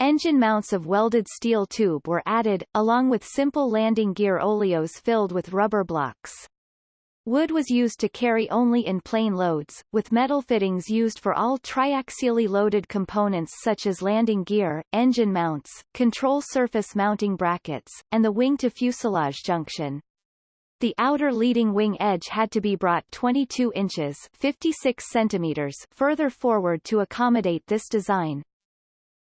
Engine mounts of welded steel tube were added, along with simple landing gear oleos filled with rubber blocks. Wood was used to carry only in plane loads, with metal fittings used for all triaxially loaded components such as landing gear, engine mounts, control surface mounting brackets, and the wing-to-fuselage junction. The outer leading wing edge had to be brought 22 inches 56 centimeters further forward to accommodate this design.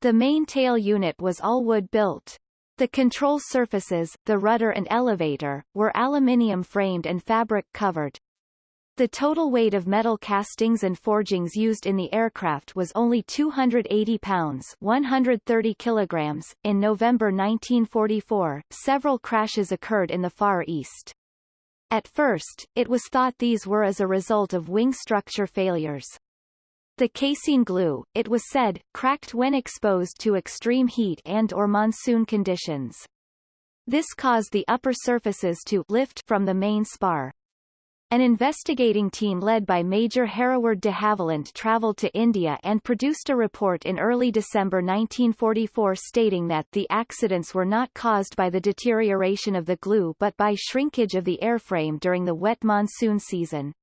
The main tail unit was all wood-built. The control surfaces, the rudder and elevator, were aluminium framed and fabric covered. The total weight of metal castings and forgings used in the aircraft was only 280 pounds 130 kilograms. In November 1944, several crashes occurred in the Far East. At first, it was thought these were as a result of wing structure failures. The casein glue, it was said, cracked when exposed to extreme heat and or monsoon conditions. This caused the upper surfaces to lift from the main spar. An investigating team led by Major Hereward de Havilland traveled to India and produced a report in early December 1944 stating that the accidents were not caused by the deterioration of the glue but by shrinkage of the airframe during the wet monsoon season.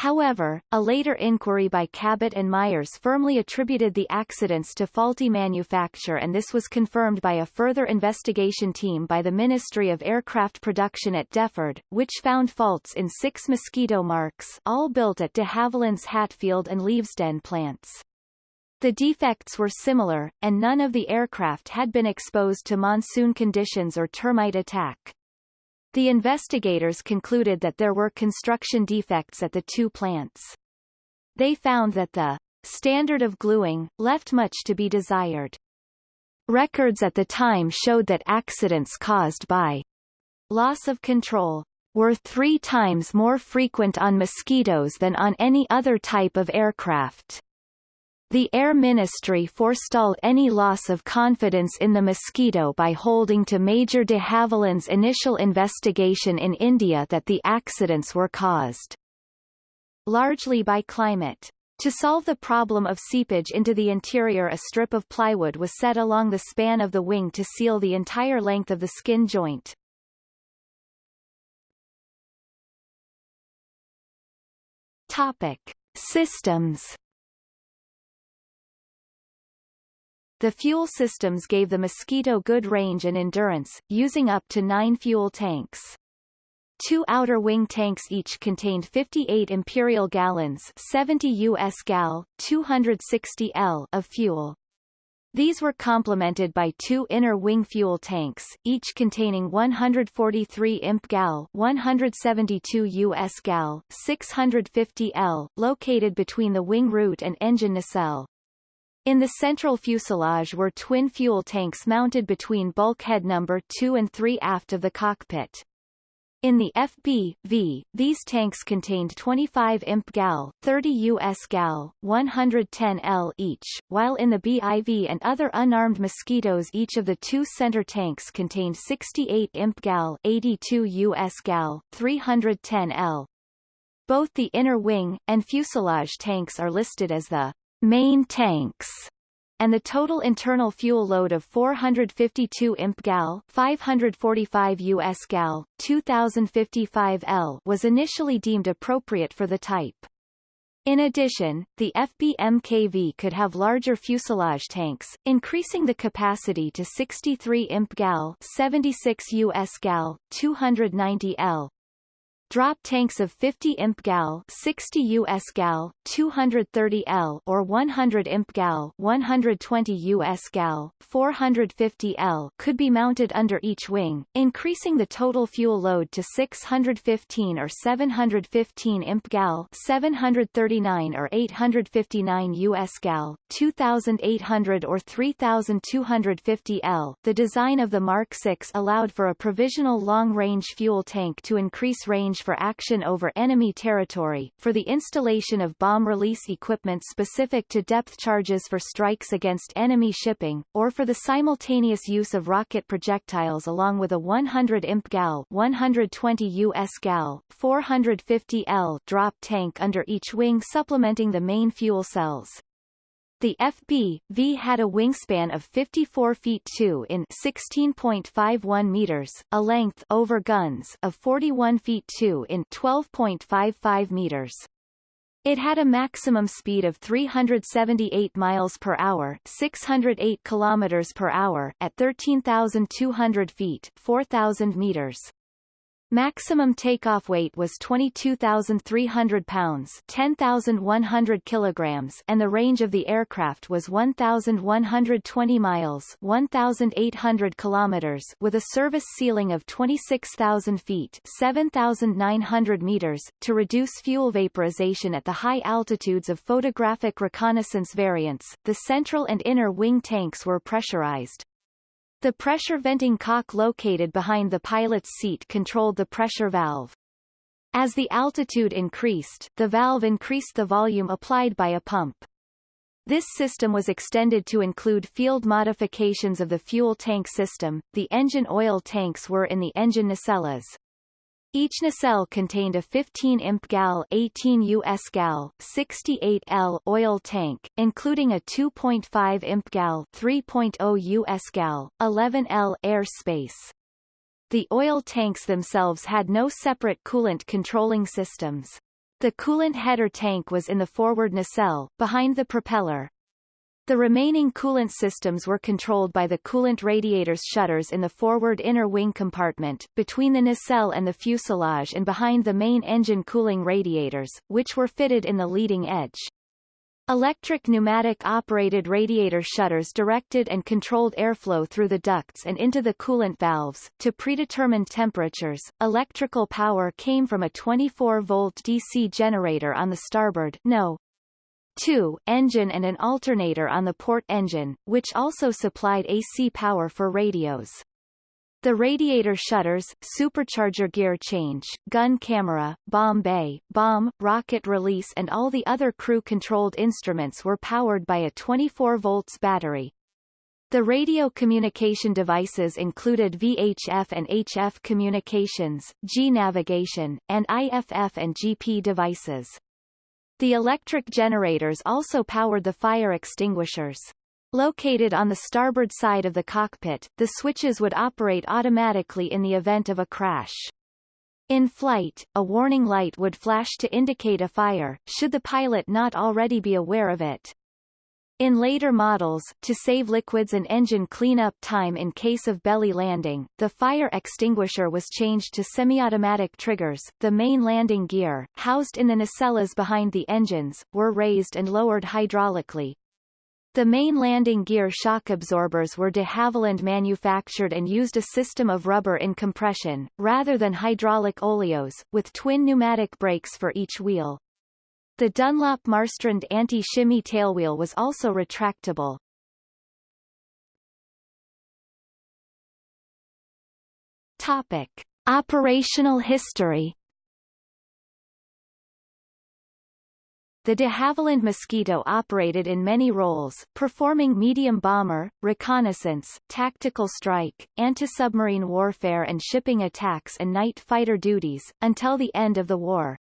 However, a later inquiry by Cabot and Myers firmly attributed the accidents to faulty manufacture and this was confirmed by a further investigation team by the Ministry of Aircraft Production at Deptford, which found faults in six Mosquito marks all built at de Havilland's Hatfield and Leavesden plants. The defects were similar, and none of the aircraft had been exposed to monsoon conditions or termite attack. The investigators concluded that there were construction defects at the two plants. They found that the standard of gluing left much to be desired. Records at the time showed that accidents caused by loss of control were three times more frequent on mosquitoes than on any other type of aircraft. The Air Ministry forestalled any loss of confidence in the mosquito by holding to Major de Havilland's initial investigation in India that the accidents were caused largely by climate. To solve the problem of seepage into the interior a strip of plywood was set along the span of the wing to seal the entire length of the skin joint. Topic. Systems The fuel systems gave the Mosquito good range and endurance, using up to nine fuel tanks. Two outer wing tanks each contained 58 imperial gallons 70 US gal, 260 L of fuel. These were complemented by two inner wing fuel tanks, each containing 143 imp gal 172 US gal, 650 L, located between the wing root and engine nacelle. In the central fuselage were twin fuel tanks mounted between bulkhead number 2 and 3 aft of the cockpit. In the FB-V, these tanks contained 25 imp gal, 30 US gal, 110 L each, while in the BIV and other unarmed mosquitoes each of the two center tanks contained 68 imp gal, 82 US gal, 310 L. Both the inner wing, and fuselage tanks are listed as the main tanks and the total internal fuel load of 452 imp gal 545 US gal 2055 L was initially deemed appropriate for the type. In addition, the FB-MKV could have larger fuselage tanks, increasing the capacity to 63 imp gal 76 US gal 290 L, drop tanks of 50 imp gal 60 US gal 230 L or 100 imp gal 120 US gal 450 L could be mounted under each wing increasing the total fuel load to 615 or 715 imp gal 739 or 859 US gal 2800 or 3250 L. The design of the Mark 6 allowed for a provisional long-range fuel tank to increase range for action over enemy territory, for the installation of bomb release equipment specific to depth charges for strikes against enemy shipping, or for the simultaneous use of rocket projectiles along with a 100 imp gal 120 US gal 450 L drop tank under each wing supplementing the main fuel cells. The FB-V had a wingspan of 54 feet 2 in 16.51 meters, a length over guns of 41 feet 2 in 12.55 meters. It had a maximum speed of 378 miles per hour, 608 kilometers per hour at 13,200 feet, 4,000 meters. Maximum takeoff weight was 22,300 pounds 10,100 kilograms and the range of the aircraft was 1,120 miles 1,800 kilometers with a service ceiling of 26,000 feet 7,900 meters, to reduce fuel vaporization at the high altitudes of photographic reconnaissance variants, the central and inner wing tanks were pressurized. The pressure venting cock located behind the pilot's seat controlled the pressure valve. As the altitude increased, the valve increased the volume applied by a pump. This system was extended to include field modifications of the fuel tank system. The engine oil tanks were in the engine nacelles. Each nacelle contained a 15 imp gal 18 US gal 68 L oil tank, including a 2.5 imp gal 3.0 US gal 11 L air space. The oil tanks themselves had no separate coolant controlling systems. The coolant header tank was in the forward nacelle, behind the propeller, the remaining coolant systems were controlled by the coolant radiators shutters in the forward inner wing compartment, between the nacelle and the fuselage and behind the main engine cooling radiators, which were fitted in the leading edge. Electric pneumatic operated radiator shutters directed and controlled airflow through the ducts and into the coolant valves. To predetermined temperatures, electrical power came from a 24-volt DC generator on the starboard no. 2 engine and an alternator on the port engine, which also supplied AC power for radios. The radiator shutters, supercharger gear change, gun camera, bomb bay, bomb, rocket release and all the other crew-controlled instruments were powered by a 24 volts battery. The radio communication devices included VHF and HF communications, Gee navigation, and IFF and GP devices. The electric generators also powered the fire extinguishers. Located on the starboard side of the cockpit, the switches would operate automatically in the event of a crash. In flight, a warning light would flash to indicate a fire, should the pilot not already be aware of it. In later models, to save liquids and engine cleanup time in case of belly landing, the fire extinguisher was changed to semi-automatic triggers. The main landing gear, housed in the nacelles behind the engines, were raised and lowered hydraulically. The main landing gear shock absorbers were de Havilland manufactured and used a system of rubber in compression, rather than hydraulic oleos, with twin pneumatic brakes for each wheel. The Dunlop Marstrand anti-shimmy tailwheel was also retractable. Topic. Operational history The de Havilland Mosquito operated in many roles, performing medium bomber, reconnaissance, tactical strike, anti-submarine warfare and shipping attacks and night fighter duties, until the end of the war.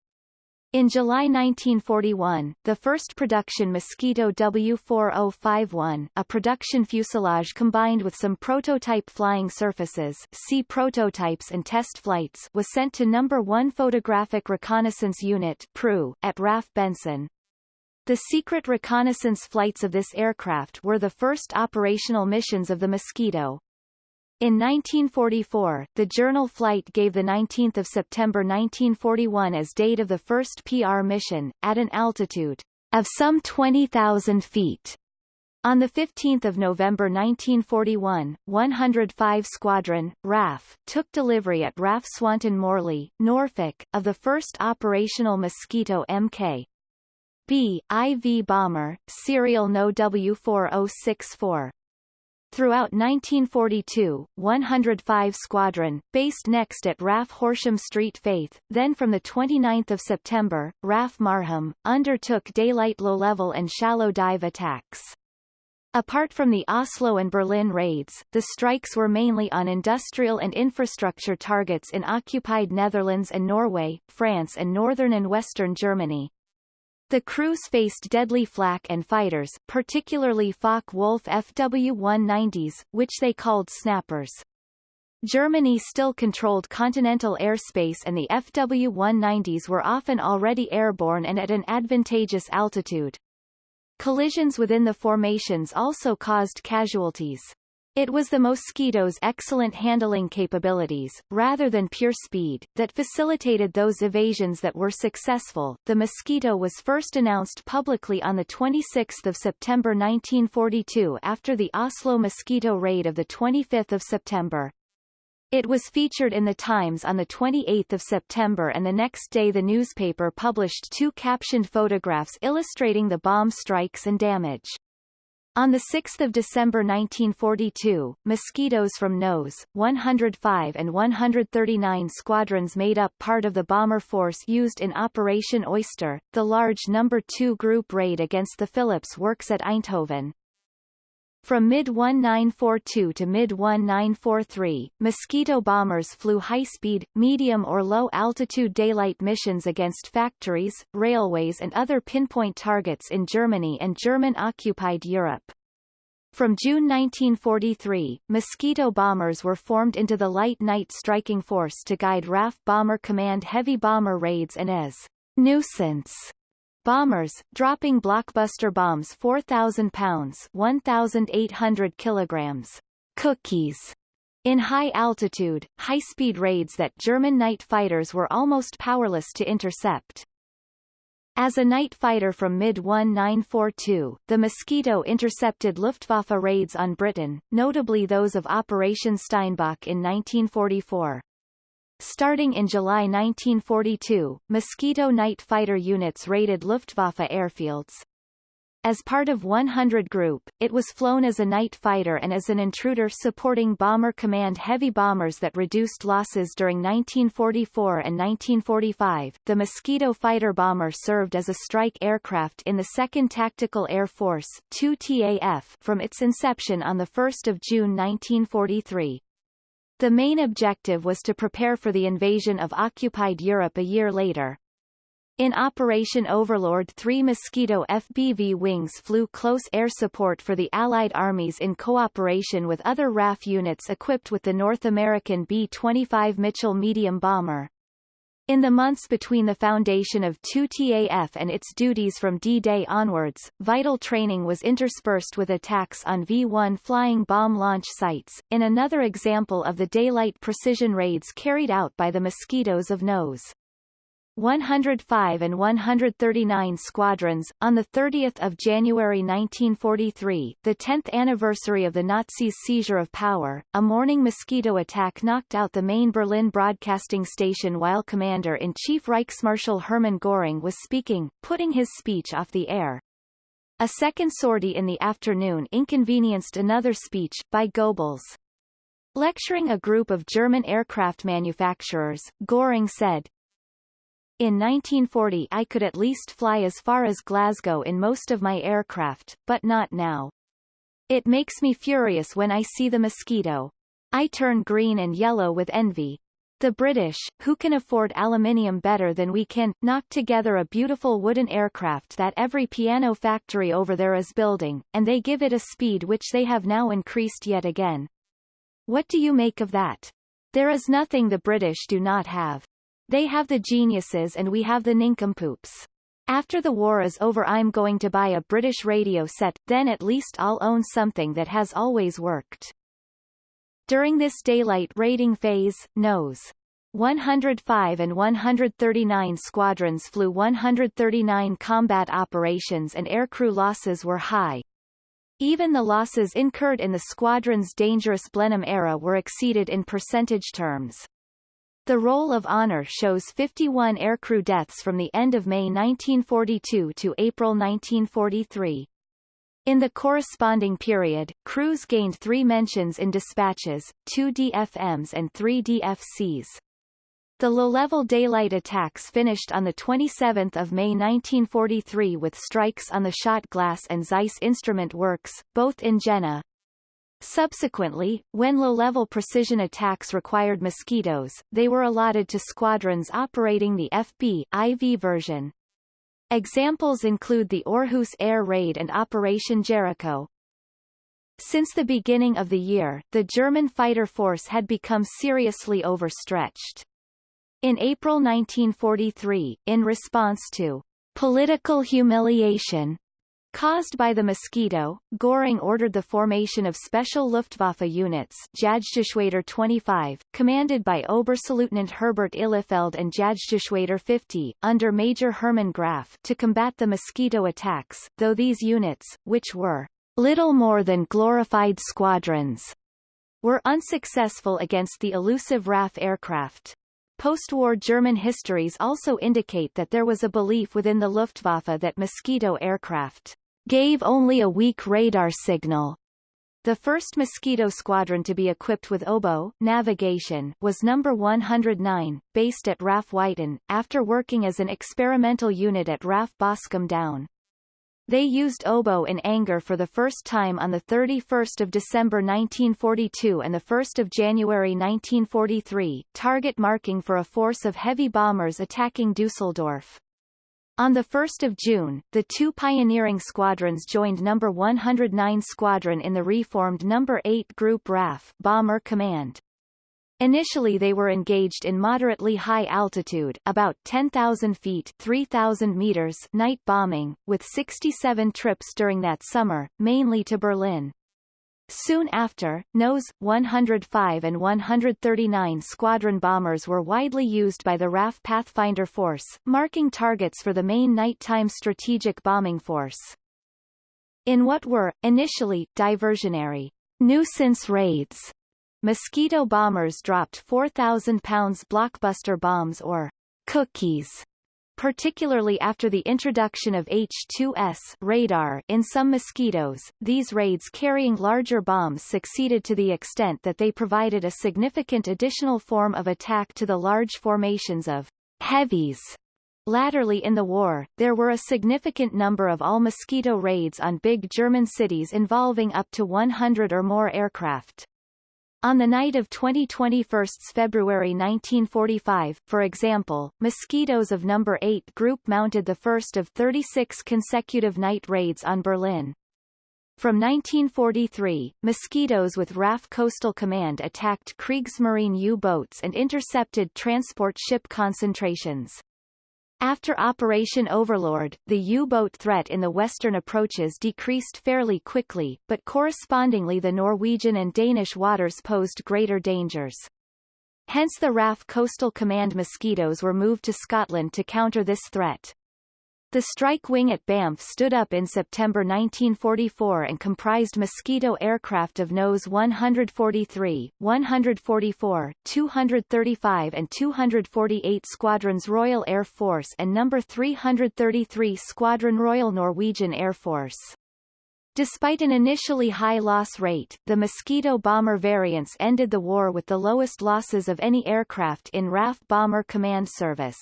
In July 1941, the first production Mosquito W4051, a production fuselage combined with some prototype flying surfaces see prototypes and test flights was sent to No. 1 Photographic Reconnaissance Unit PRU, at RAF Benson. The secret reconnaissance flights of this aircraft were the first operational missions of the Mosquito, in 1944, the journal Flight gave 19 September 1941 as date of the first PR mission, at an altitude of some 20,000 feet. On the 15 November 1941, 105 Squadron, RAF, took delivery at RAF Swanton Morley, Norfolk, of the first operational Mosquito Mk. B. IV bomber, serial No W4064. Throughout 1942, 105 Squadron, based next at RAF Horsham Street Faith, then from 29 September, RAF Marham, undertook daylight low-level and shallow dive attacks. Apart from the Oslo and Berlin raids, the strikes were mainly on industrial and infrastructure targets in occupied Netherlands and Norway, France and northern and western Germany. The crews faced deadly flak and fighters, particularly Focke-Wulf FW-190s, which they called snappers. Germany still controlled continental airspace and the FW-190s were often already airborne and at an advantageous altitude. Collisions within the formations also caused casualties. It was the Mosquito's excellent handling capabilities, rather than pure speed, that facilitated those evasions that were successful. The Mosquito was first announced publicly on 26 September 1942 after the Oslo Mosquito raid of 25 September. It was featured in the Times on 28 September and the next day the newspaper published two captioned photographs illustrating the bomb strikes and damage. On 6 December 1942, mosquitoes from NOS, 105 and 139 squadrons made up part of the bomber force used in Operation Oyster, the large No. 2 group raid against the Philips works at Eindhoven. From mid-1942 to mid-1943, Mosquito bombers flew high-speed, medium or low-altitude daylight missions against factories, railways and other pinpoint targets in Germany and German-occupied Europe. From June 1943, Mosquito bombers were formed into the Light Night Striking Force to guide RAF Bomber Command heavy bomber raids and as nuisance Bombers, dropping blockbuster bombs 4,000 pounds 1,800 kilograms cookies in high altitude, high-speed raids that German night fighters were almost powerless to intercept. As a night fighter from mid-1942, the Mosquito intercepted Luftwaffe raids on Britain, notably those of Operation Steinbock in 1944. Starting in July 1942, Mosquito night fighter units raided Luftwaffe airfields. As part of 100 Group, it was flown as a night fighter and as an intruder supporting Bomber Command heavy bombers that reduced losses during 1944 and 1945. The Mosquito fighter bomber served as a strike aircraft in the 2nd Tactical Air Force 2 TAF from its inception on 1 June 1943. The main objective was to prepare for the invasion of occupied Europe a year later. In Operation Overlord three Mosquito FBV wings flew close air support for the Allied armies in cooperation with other RAF units equipped with the North American B-25 Mitchell medium bomber. In the months between the foundation of 2TAF and its duties from D-Day onwards, vital training was interspersed with attacks on V-1 flying bomb launch sites, in another example of the daylight precision raids carried out by the Mosquitoes of NOS. 105 and 139 squadrons. On 30 January 1943, the 10th anniversary of the Nazis' seizure of power, a morning mosquito attack knocked out the main Berlin broadcasting station while Commander-in-Chief Reichsmarschall Hermann Göring was speaking, putting his speech off the air. A second sortie in the afternoon inconvenienced another speech, by Goebbels. Lecturing a group of German aircraft manufacturers, Göring said, in 1940 I could at least fly as far as Glasgow in most of my aircraft, but not now. It makes me furious when I see the mosquito. I turn green and yellow with envy. The British, who can afford aluminium better than we can, knocked together a beautiful wooden aircraft that every piano factory over there is building, and they give it a speed which they have now increased yet again. What do you make of that? There is nothing the British do not have. They have the geniuses and we have the nincompoops. After the war is over I'm going to buy a British radio set, then at least I'll own something that has always worked. During this daylight raiding phase, NOS 105 and 139 squadrons flew 139 combat operations and aircrew losses were high. Even the losses incurred in the squadron's dangerous Blenheim era were exceeded in percentage terms. The Roll of Honor shows 51 aircrew deaths from the end of May 1942 to April 1943. In the corresponding period, crews gained three mentions in dispatches, two DFMs and three DFCs. The low-level daylight attacks finished on 27 May 1943 with strikes on the Schott Glass and Zeiss Instrument Works, both in Jena, Subsequently, when low-level precision attacks required mosquitoes, they were allotted to squadrons operating the FB IV version. Examples include the Aarhus Air Raid and Operation Jericho. Since the beginning of the year, the German fighter force had become seriously overstretched. In April 1943, in response to political humiliation Caused by the mosquito, Göring ordered the formation of special Luftwaffe units Jagdgeschwader 25, commanded by Oberstleutnant Herbert Ihlefeld and Jagdgeschwader 50, under Major Hermann Graf to combat the mosquito attacks, though these units, which were little more than glorified squadrons, were unsuccessful against the elusive RAF aircraft. Post-war German histories also indicate that there was a belief within the Luftwaffe that Mosquito aircraft gave only a weak radar signal. The first Mosquito squadron to be equipped with oboe navigation was number 109, based at RAF Wyton, after working as an experimental unit at RAF Boscombe Down. They used oboe in anger for the first time on 31 December 1942 and 1 January 1943, target marking for a force of heavy bombers attacking Dusseldorf. On 1 June, the two pioneering squadrons joined No. 109 Squadron in the reformed No. 8 Group RAF Bomber Command. Initially they were engaged in moderately high altitude about 10,000 feet 3,000 meters night bombing, with 67 trips during that summer, mainly to Berlin. Soon after, NOS, 105 and 139 squadron bombers were widely used by the RAF Pathfinder Force, marking targets for the main nighttime strategic bombing force. In what were, initially, diversionary nuisance raids, Mosquito bombers dropped 4,000 pounds blockbuster bombs or cookies particularly after the introduction of H-2S radar in some mosquitoes, these raids carrying larger bombs succeeded to the extent that they provided a significant additional form of attack to the large formations of heavies. Latterly in the war, there were a significant number of all-mosquito raids on big German cities involving up to 100 or more aircraft. On the night of 2021 February 1945, for example, mosquitoes of No. 8 Group mounted the first of 36 consecutive night raids on Berlin. From 1943, mosquitoes with RAF Coastal Command attacked Kriegsmarine U-boats and intercepted transport ship concentrations. After Operation Overlord, the U-boat threat in the western approaches decreased fairly quickly, but correspondingly the Norwegian and Danish waters posed greater dangers. Hence the RAF Coastal Command mosquitoes were moved to Scotland to counter this threat. The strike wing at Banff stood up in September 1944 and comprised Mosquito aircraft of NOS 143, 144, 235 and 248 Squadrons Royal Air Force and No. 333 Squadron Royal Norwegian Air Force. Despite an initially high loss rate, the Mosquito bomber variants ended the war with the lowest losses of any aircraft in RAF Bomber Command Service.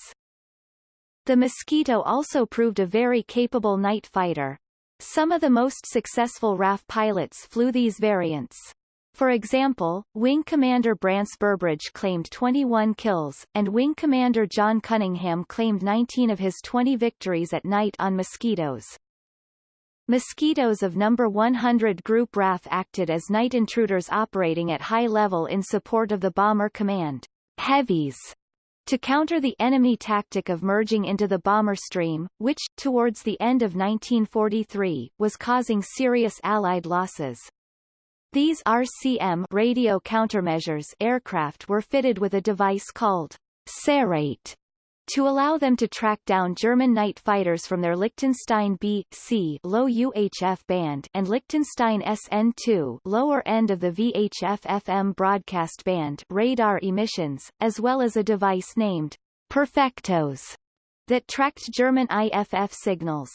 The Mosquito also proved a very capable night fighter. Some of the most successful RAF pilots flew these variants. For example, Wing Commander Branse Burbridge claimed 21 kills, and Wing Commander John Cunningham claimed 19 of his 20 victories at night on Mosquitoes. Mosquitoes of No. 100 Group RAF acted as night intruders operating at high level in support of the Bomber Command. Heavies to counter the enemy tactic of merging into the bomber stream, which, towards the end of 1943, was causing serious Allied losses. These RCM radio countermeasures aircraft were fitted with a device called Serrate to allow them to track down German night fighters from their Lichtenstein B-C low UHF band and Lichtenstein SN2 lower end of the VHF-FM broadcast band radar emissions, as well as a device named Perfectos that tracked German IFF signals.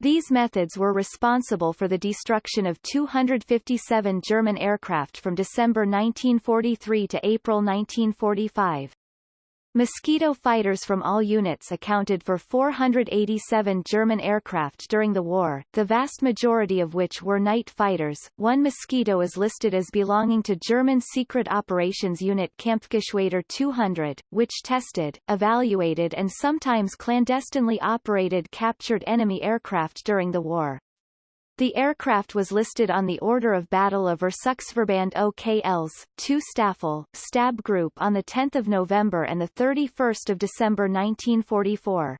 These methods were responsible for the destruction of 257 German aircraft from December 1943 to April 1945. Mosquito fighters from all units accounted for 487 German aircraft during the war, the vast majority of which were night fighters. One Mosquito is listed as belonging to German Secret Operations Unit Kampfgeschwader 200, which tested, evaluated and sometimes clandestinely operated captured enemy aircraft during the war. The aircraft was listed on the Order of Battle of Versuchsverband OKLs, 2 Staffel, Stab Group on 10 November and 31 December 1944.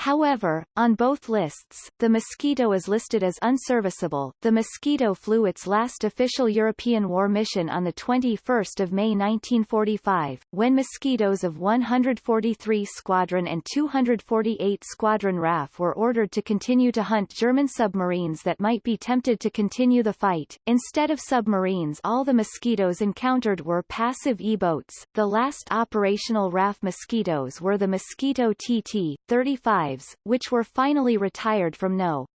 However, on both lists, the Mosquito is listed as unserviceable. The Mosquito flew its last official European war mission on the 21st of May 1945, when Mosquitoes of 143 Squadron and 248 Squadron RAF were ordered to continue to hunt German submarines that might be tempted to continue the fight. Instead of submarines, all the Mosquitoes encountered were passive E-boats. The last operational RAF Mosquitoes were the Mosquito TT-35 lives, which were finally retired from No.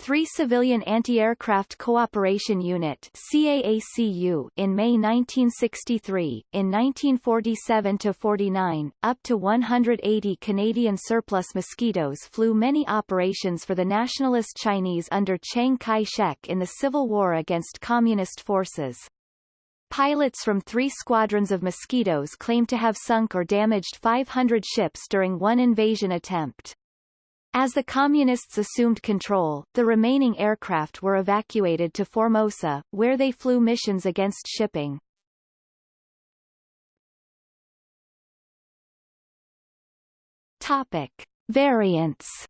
3 Civilian Anti-Aircraft Cooperation Unit CAACU in May 1963, in 1947-49, up to 180 Canadian surplus Mosquitoes flew many operations for the Nationalist Chinese under Chiang Kai-shek in the civil war against Communist forces. Pilots from three squadrons of Mosquitoes claim to have sunk or damaged 500 ships during one invasion attempt. As the Communists assumed control, the remaining aircraft were evacuated to Formosa, where they flew missions against shipping. Topic. Variants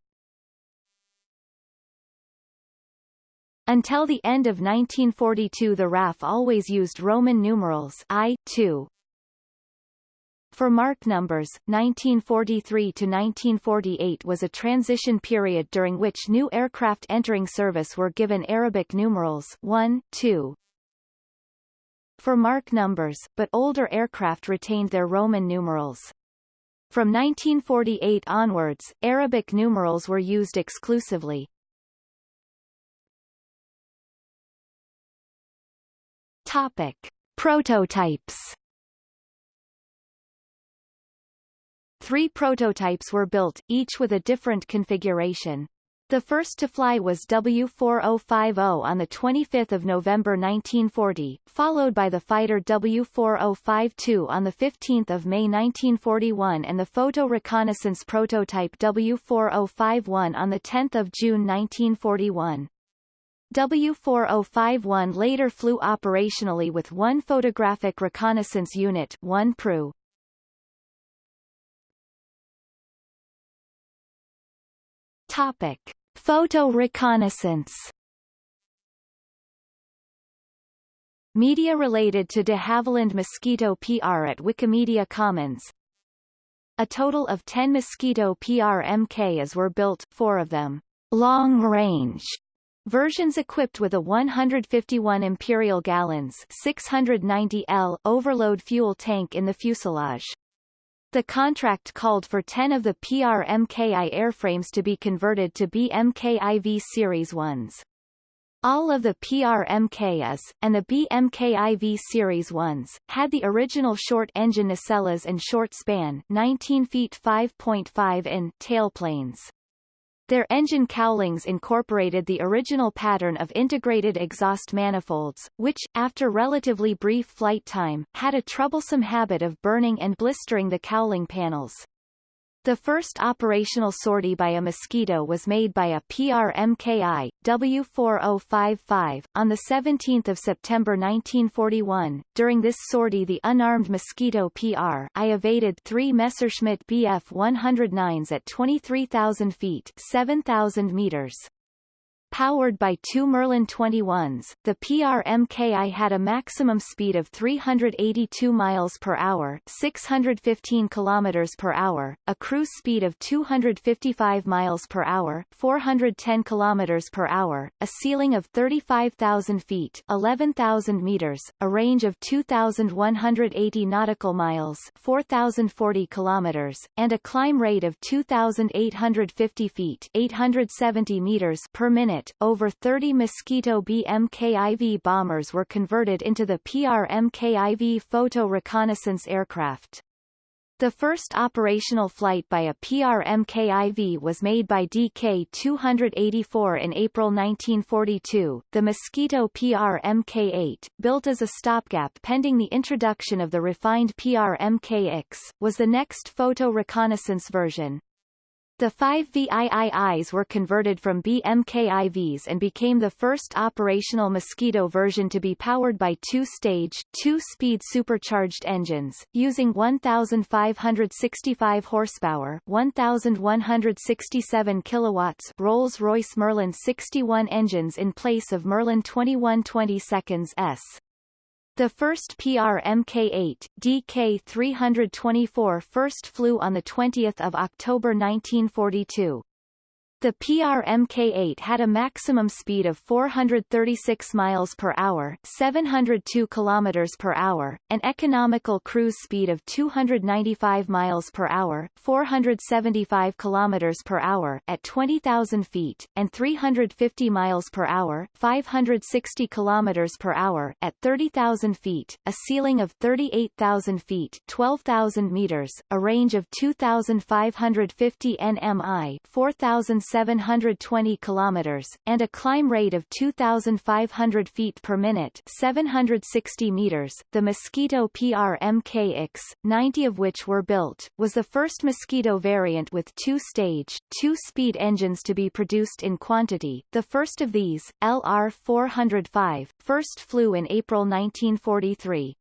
Until the end of 1942 the RAF always used Roman numerals I, 2. For mark numbers, 1943 to 1948 was a transition period during which new aircraft entering service were given Arabic numerals 1, 2. For mark numbers, but older aircraft retained their Roman numerals. From 1948 onwards, Arabic numerals were used exclusively. Topic. Prototypes Three prototypes were built, each with a different configuration. The first to fly was W4050 on 25 November 1940, followed by the fighter W4052 on 15 May 1941 and the photo reconnaissance prototype W4051 on 10 June 1941. W4051 later flew operationally with one photographic reconnaissance unit 1 PRU. Topic. Photo reconnaissance Media related to de Havilland Mosquito PR at Wikimedia Commons A total of 10 Mosquito PR MKs were built, four of them long-range Versions equipped with a 151 imperial gallons 690 L overload fuel tank in the fuselage. The contract called for 10 of the PRMKI airframes to be converted to BMKIV Series 1s. All of the PRMKs, and the BMKIV Series 1s, had the original short engine nacelles and short span 19 feet 5.5 in tailplanes. Their engine cowlings incorporated the original pattern of integrated exhaust manifolds, which, after relatively brief flight time, had a troublesome habit of burning and blistering the cowling panels. The first operational sortie by a Mosquito was made by a PRMKI, W4055, on 17 September 1941. During this sortie the unarmed Mosquito PR I evaded three Messerschmitt Bf-109s at 23,000 feet 7,000 meters. Powered by two Merlin 21s, the PRMKI had a maximum speed of 382 miles per hour, 615 kilometers per hour, a cruise speed of 255 miles per hour, 410 kilometers per hour, a ceiling of 35,000 feet, 11,000 meters, a range of 2,180 nautical miles, 4,040 kilometers, and a climb rate of 2,850 feet, 870 meters per minute over 30 Mosquito BMKIV bombers were converted into the PRMKIV photo reconnaissance aircraft. The first operational flight by a PRMKIV was made by DK-284 in April 1942, the Mosquito PRMK-8, built as a stopgap pending the introduction of the refined PRMK-X, was the next photo reconnaissance version. The five VIIIs were converted from BMKIVs and became the first operational Mosquito version to be powered by two-stage, two-speed supercharged engines, using 1,565 horsepower 1,167 kilowatts Rolls-Royce Merlin 61 engines in place of Merlin 2120 seconds S. The first PRMK-8, DK-324 first flew on 20 October 1942. The PRMK-8 had a maximum speed of 436 miles per hour, 702 kilometers per hour, an economical cruise speed of 295 miles per hour, 475 kilometers per hour at 20,000 feet, and 350 miles per hour, 560 kilometers per hour at 30,000 feet, a ceiling of 38,000 feet, 12,000 meters, a range of 2,550 nmi, 4,000 720 kilometers, and a climb rate of 2,500 feet per minute 760 meters. The Mosquito PRMK-X, 90 of which were built, was the first Mosquito variant with two-stage, two-speed engines to be produced in quantity. The first of these, LR-405, first flew in April 1943.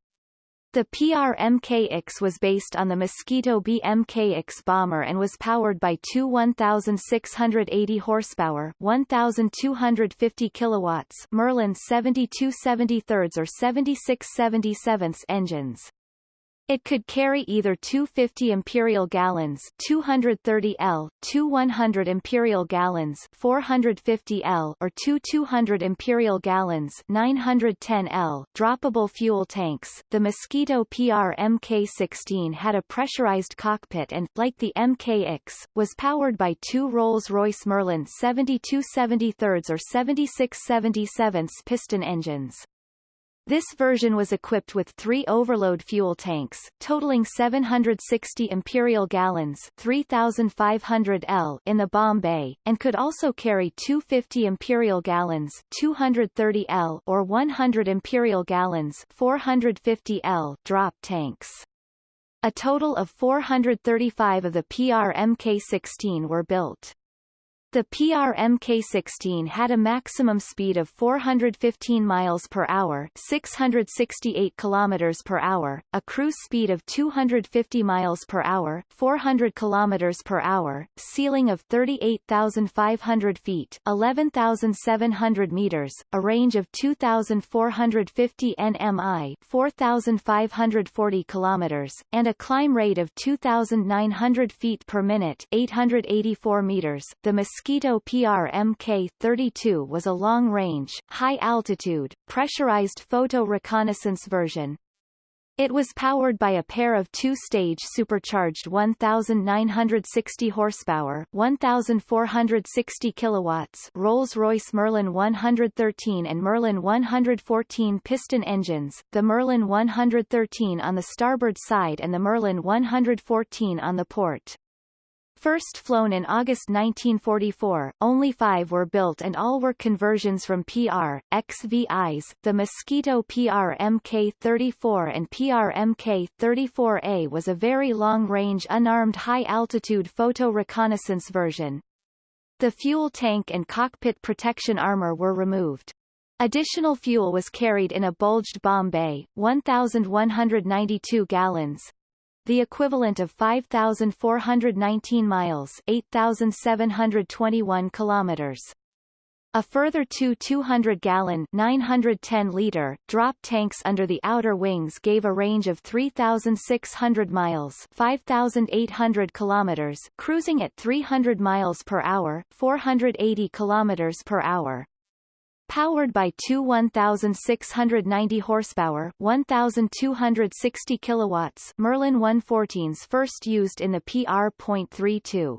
The PRMK-X was based on the Mosquito BMK-X bomber and was powered by two 1,680 horsepower 1,250 kilowatts Merlin 7273 or 7677 engines. It could carry either two 50 imperial gallons 230 L, two 100 imperial gallons 450 L or two 200 imperial gallons 910 L droppable fuel tanks. The Mosquito PR Mk16 had a pressurized cockpit and, like the MKX, was powered by two Rolls-Royce Merlin 7273 or 7677 piston engines. This version was equipped with three overload fuel tanks, totaling 760 imperial gallons 3,500 L in the bomb bay, and could also carry 250 imperial gallons 230 L or 100 imperial gallons 450 L drop tanks. A total of 435 of the PRMK-16 were built. The PRMK-16 had a maximum speed of 415 miles per hour, 668 kilometers per hour, a cruise speed of 250 miles per hour, 400 kilometers per hour, ceiling of 38,500 feet, 11,700 meters, a range of 2,450 nmi, 4,540 kilometers, and a climb rate of 2,900 feet per minute, 884 meters. The Mosquito PRMK-32 was a long-range, high-altitude, pressurized photo reconnaissance version. It was powered by a pair of two-stage supercharged 1,960 horsepower 1,460 kilowatts Rolls-Royce Merlin 113 and Merlin 114 piston engines, the Merlin 113 on the starboard side and the Merlin 114 on the port. First flown in August 1944, only five were built and all were conversions from PR, XVIs. The Mosquito PR Mk-34 and PR Mk-34A was a very long-range unarmed high-altitude photo reconnaissance version. The fuel tank and cockpit protection armor were removed. Additional fuel was carried in a bulged bomb bay, 1,192 gallons, the equivalent of 5,419 miles 8,721 kilometers. A further two 200-gallon 910-liter drop tanks under the outer wings gave a range of 3,600 miles 5,800 kilometers cruising at 300 miles per hour 480 kilometers per hour. Powered by two 1,690 horsepower 1,260 kilowatts Merlin 114s first used in the PR.32.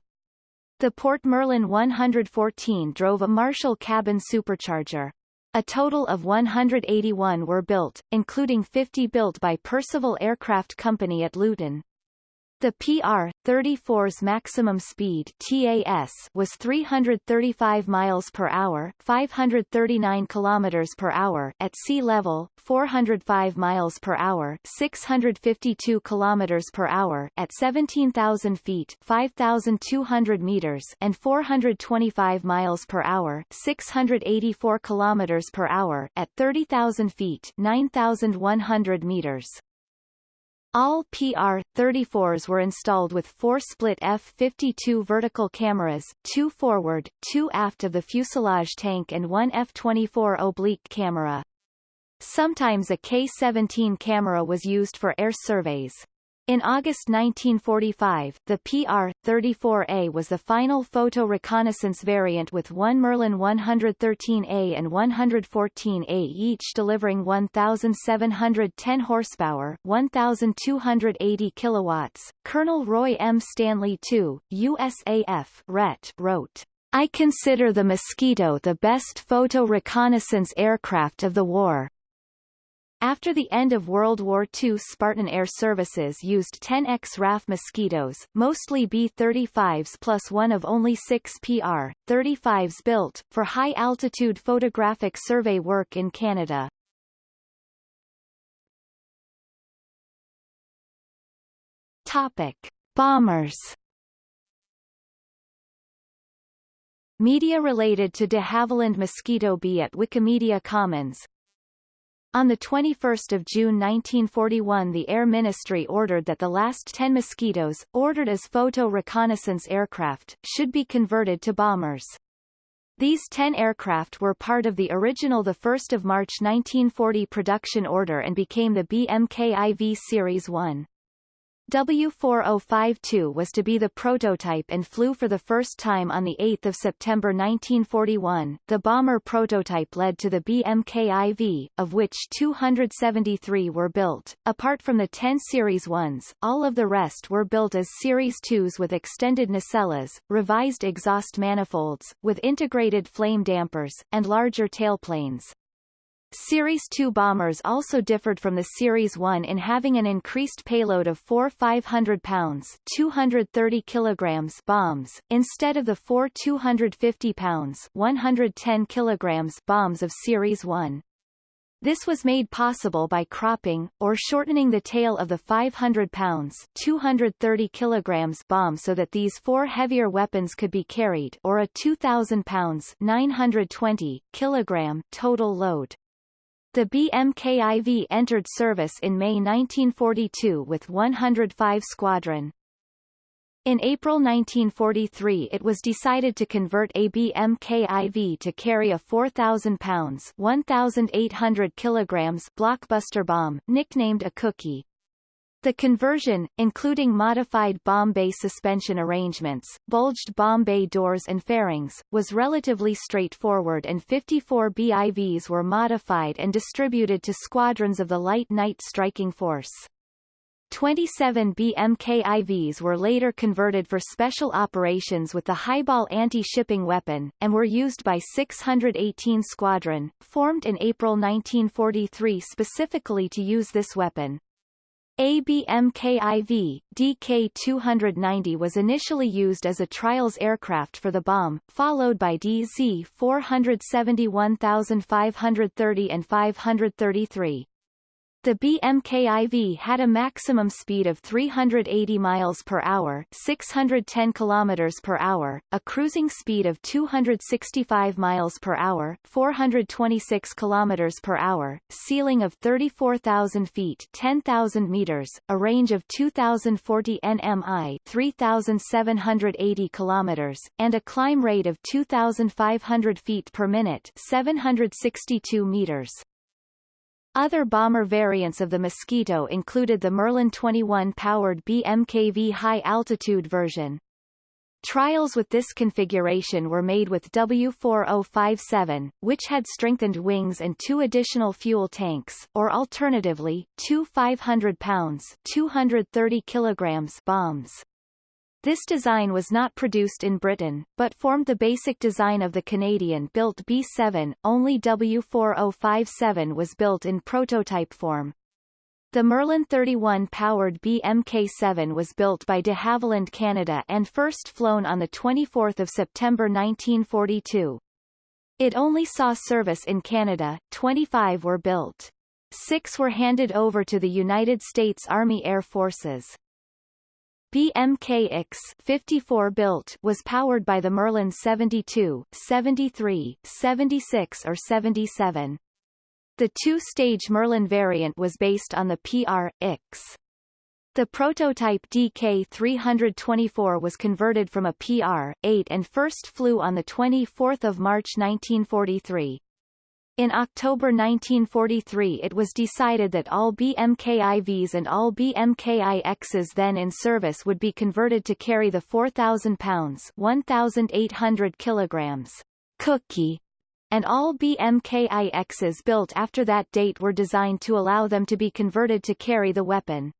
The Port Merlin 114 drove a Marshall cabin supercharger. A total of 181 were built, including 50 built by Percival Aircraft Company at Luton. The PR-34's maximum speed TAS was 335 miles per hour, 539 kilometers per hour at sea level, 405 miles per hour, 652 kilometers per hour at 17,000 feet, 5,200 meters, and 425 miles per hour, 684 kilometers per hour at 30,000 feet, 9,100 meters. All PR-34s were installed with four split F-52 vertical cameras, two forward, two aft of the fuselage tank and one F-24 oblique camera. Sometimes a K-17 camera was used for air surveys. In August 1945, the PR-34A was the final photo reconnaissance variant with one Merlin 113A and 114A each delivering 1,710 horsepower 1,280 kilowatts. Colonel Roy M. Stanley II, USAF RET, wrote, I consider the Mosquito the best photo reconnaissance aircraft of the war. After the end of World War II Spartan Air Services used 10X RAF Mosquitoes, mostly B-35s plus one of only six PR-35s built, for high-altitude photographic survey work in Canada. Topic. Bombers Media related to de Havilland Mosquito B at Wikimedia Commons on 21 June 1941 the Air Ministry ordered that the last 10 Mosquitoes, ordered as photo reconnaissance aircraft, should be converted to bombers. These 10 aircraft were part of the original 1 March 1940 production order and became the BMKIV Series 1. W4052 was to be the prototype and flew for the first time on 8 September 1941. The bomber prototype led to the BMKIV, of which 273 were built. Apart from the 10 Series 1s, all of the rest were built as Series 2s with extended nacelles, revised exhaust manifolds, with integrated flame dampers, and larger tailplanes. Series 2 bombers also differed from the Series 1 in having an increased payload of four 500 pounds 230 kilograms bombs, instead of the four 250 pounds 110 kilograms bombs of Series 1. This was made possible by cropping, or shortening the tail of the 500 pounds 230 kilograms bomb so that these four heavier weapons could be carried or a 2,000 pounds 920 kilogram total load. The BMKIV entered service in May 1942 with 105 Squadron. In April 1943 it was decided to convert a BMKIV to carry a 4,000 pounds 1,800 kilograms blockbuster bomb, nicknamed a cookie. The conversion, including modified bomb bay suspension arrangements, bulged bomb bay doors and fairings, was relatively straightforward and 54 BIVs were modified and distributed to squadrons of the Light Night Striking Force. 27 BMKIVs were later converted for special operations with the Highball anti-shipping weapon, and were used by 618 Squadron, formed in April 1943 specifically to use this weapon. ABMKIV, DK-290 was initially used as a trials aircraft for the bomb, followed by DZ-471530 and 533. The BMKIV had a maximum speed of 380 miles per hour, 610 kilometers per hour, a cruising speed of 265 miles per hour, 426 kilometers per hour, ceiling of 34,000 feet, 10,000 meters, a range of 2,040 nmi, 3,780 kilometers, and a climb rate of 2,500 feet per minute, 762 meters. Other bomber variants of the Mosquito included the Merlin 21-powered BMKV high-altitude version. Trials with this configuration were made with W4057, which had strengthened wings and two additional fuel tanks, or alternatively, two 500 pounds 230 kilograms bombs. This design was not produced in Britain, but formed the basic design of the Canadian-built B-7, only W4057 was built in prototype form. The Merlin 31-powered BMK-7 was built by de Havilland Canada and first flown on 24 September 1942. It only saw service in Canada, 25 were built. Six were handed over to the United States Army Air Forces. BMK-X 54 built was powered by the Merlin 72, 73, 76 or 77. The two-stage Merlin variant was based on the PR-X. The prototype DK324 was converted from a PR-8 and first flew on 24 March 1943. In October 1943 it was decided that all BMKIVs and all BMKIXs then in service would be converted to carry the 4,000 pounds 1,800 kilograms cookie and all BMKIXs built after that date were designed to allow them to be converted to carry the weapon.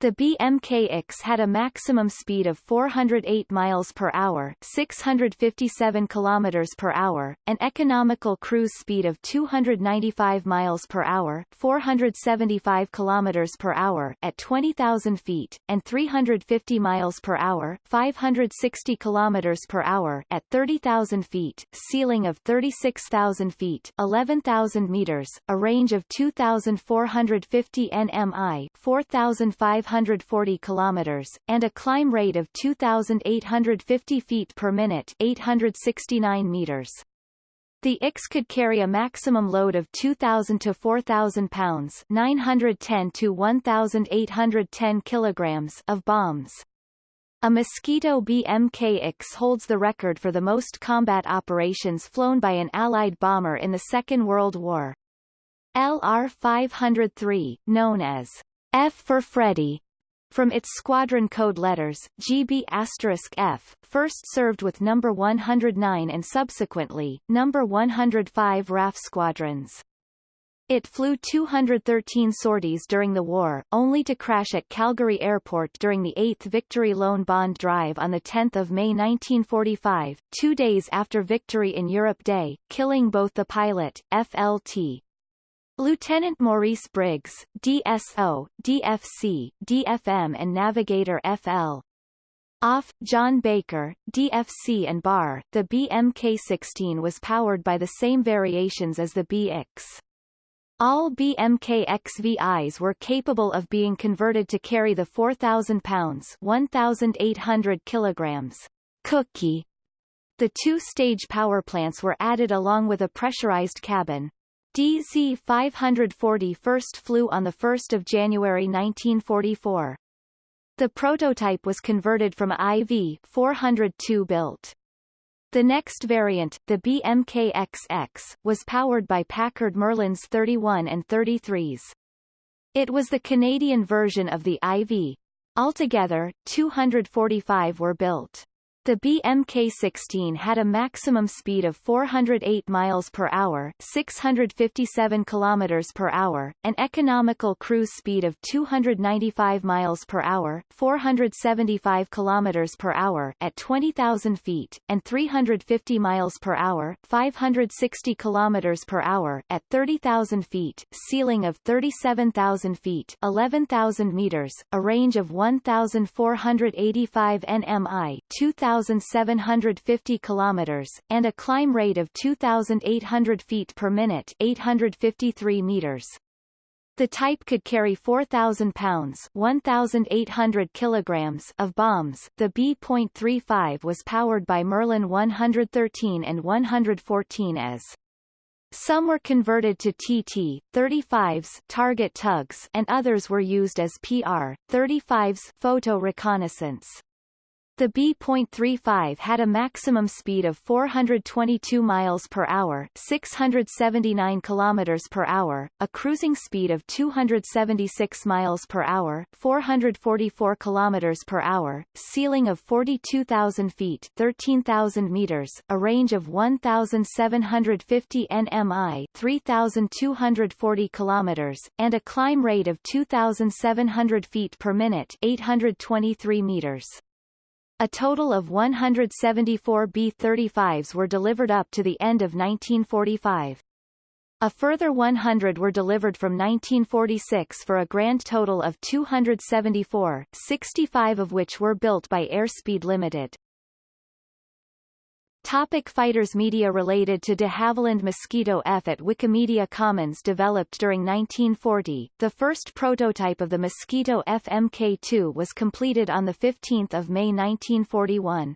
The BMK-X had a maximum speed of 408 miles per hour, 657 kilometers per hour, an economical cruise speed of 295 miles per hour, 475 kilometers per hour at 20,000 feet, and 350 miles per hour, 560 kilometers per hour at 30,000 feet, ceiling of 36,000 feet, 11,000 meters, a range of 2,450 nmi, 4,500 540 kilometers, and a climb rate of 2,850 feet per minute 869 meters. The IX could carry a maximum load of 2,000 to 4,000 pounds 910 to 1,810 kilograms of bombs. A Mosquito BMK-X holds the record for the most combat operations flown by an Allied bomber in the Second World War. LR-503, known as F for Freddy. From its squadron code letters, GB F, first served with No. 109 and subsequently, No. 105 RAF squadrons. It flew 213 sorties during the war, only to crash at Calgary Airport during the 8th Victory Loan Bond Drive on 10 May 1945, two days after Victory in Europe Day, killing both the pilot, FLT, Lieutenant Maurice Briggs, DSO, DFC, DFM and Navigator FL. Off, John Baker, DFC and BAR, the BMK-16 was powered by the same variations as the BX. All BMK-XVIs were capable of being converted to carry the 4,000 pounds 1,800 kilograms cookie. The two-stage power plants were added along with a pressurized cabin, DZ-540 first flew on 1 January 1944. The prototype was converted from IV-402 built. The next variant, the BMK-XX, was powered by Packard Merlins 31 and 33s. It was the Canadian version of the IV. Altogether, 245 were built. The BMK-16 had a maximum speed of 408 miles per hour, 657 kilometers per hour, an economical cruise speed of 295 miles per hour, 475 kilometers per hour at 20,000 feet, and 350 miles per hour, 560 kilometers per hour at 30,000 feet, ceiling of 37,000 feet, 11,000 meters, a range of 1,485 nmi, 2,000 2,750 kilometers, and a climb rate of 2,800 feet per minute 853 meters. The type could carry 4,000 pounds 1,800 kilograms of bombs. The B.35 was powered by Merlin 113 and 114 as some were converted to TT, 35s target tugs and others were used as PR, 35s photo reconnaissance. The B.35 had a maximum speed of 422 miles per hour, 679 kilometers per hour, a cruising speed of 276 miles per hour, 444 kilometers per hour, ceiling of 42,000 feet, 13,000 meters, a range of 1,750 nmi, 3,240 kilometers, and a climb rate of 2,700 feet per minute, 823 meters. A total of 174 B-35s were delivered up to the end of 1945. A further 100 were delivered from 1946 for a grand total of 274, 65 of which were built by Airspeed Limited. Topic fighters Media related to de Havilland Mosquito F at Wikimedia Commons developed during 1940, the first prototype of the Mosquito F Mk2 was completed on 15 May 1941.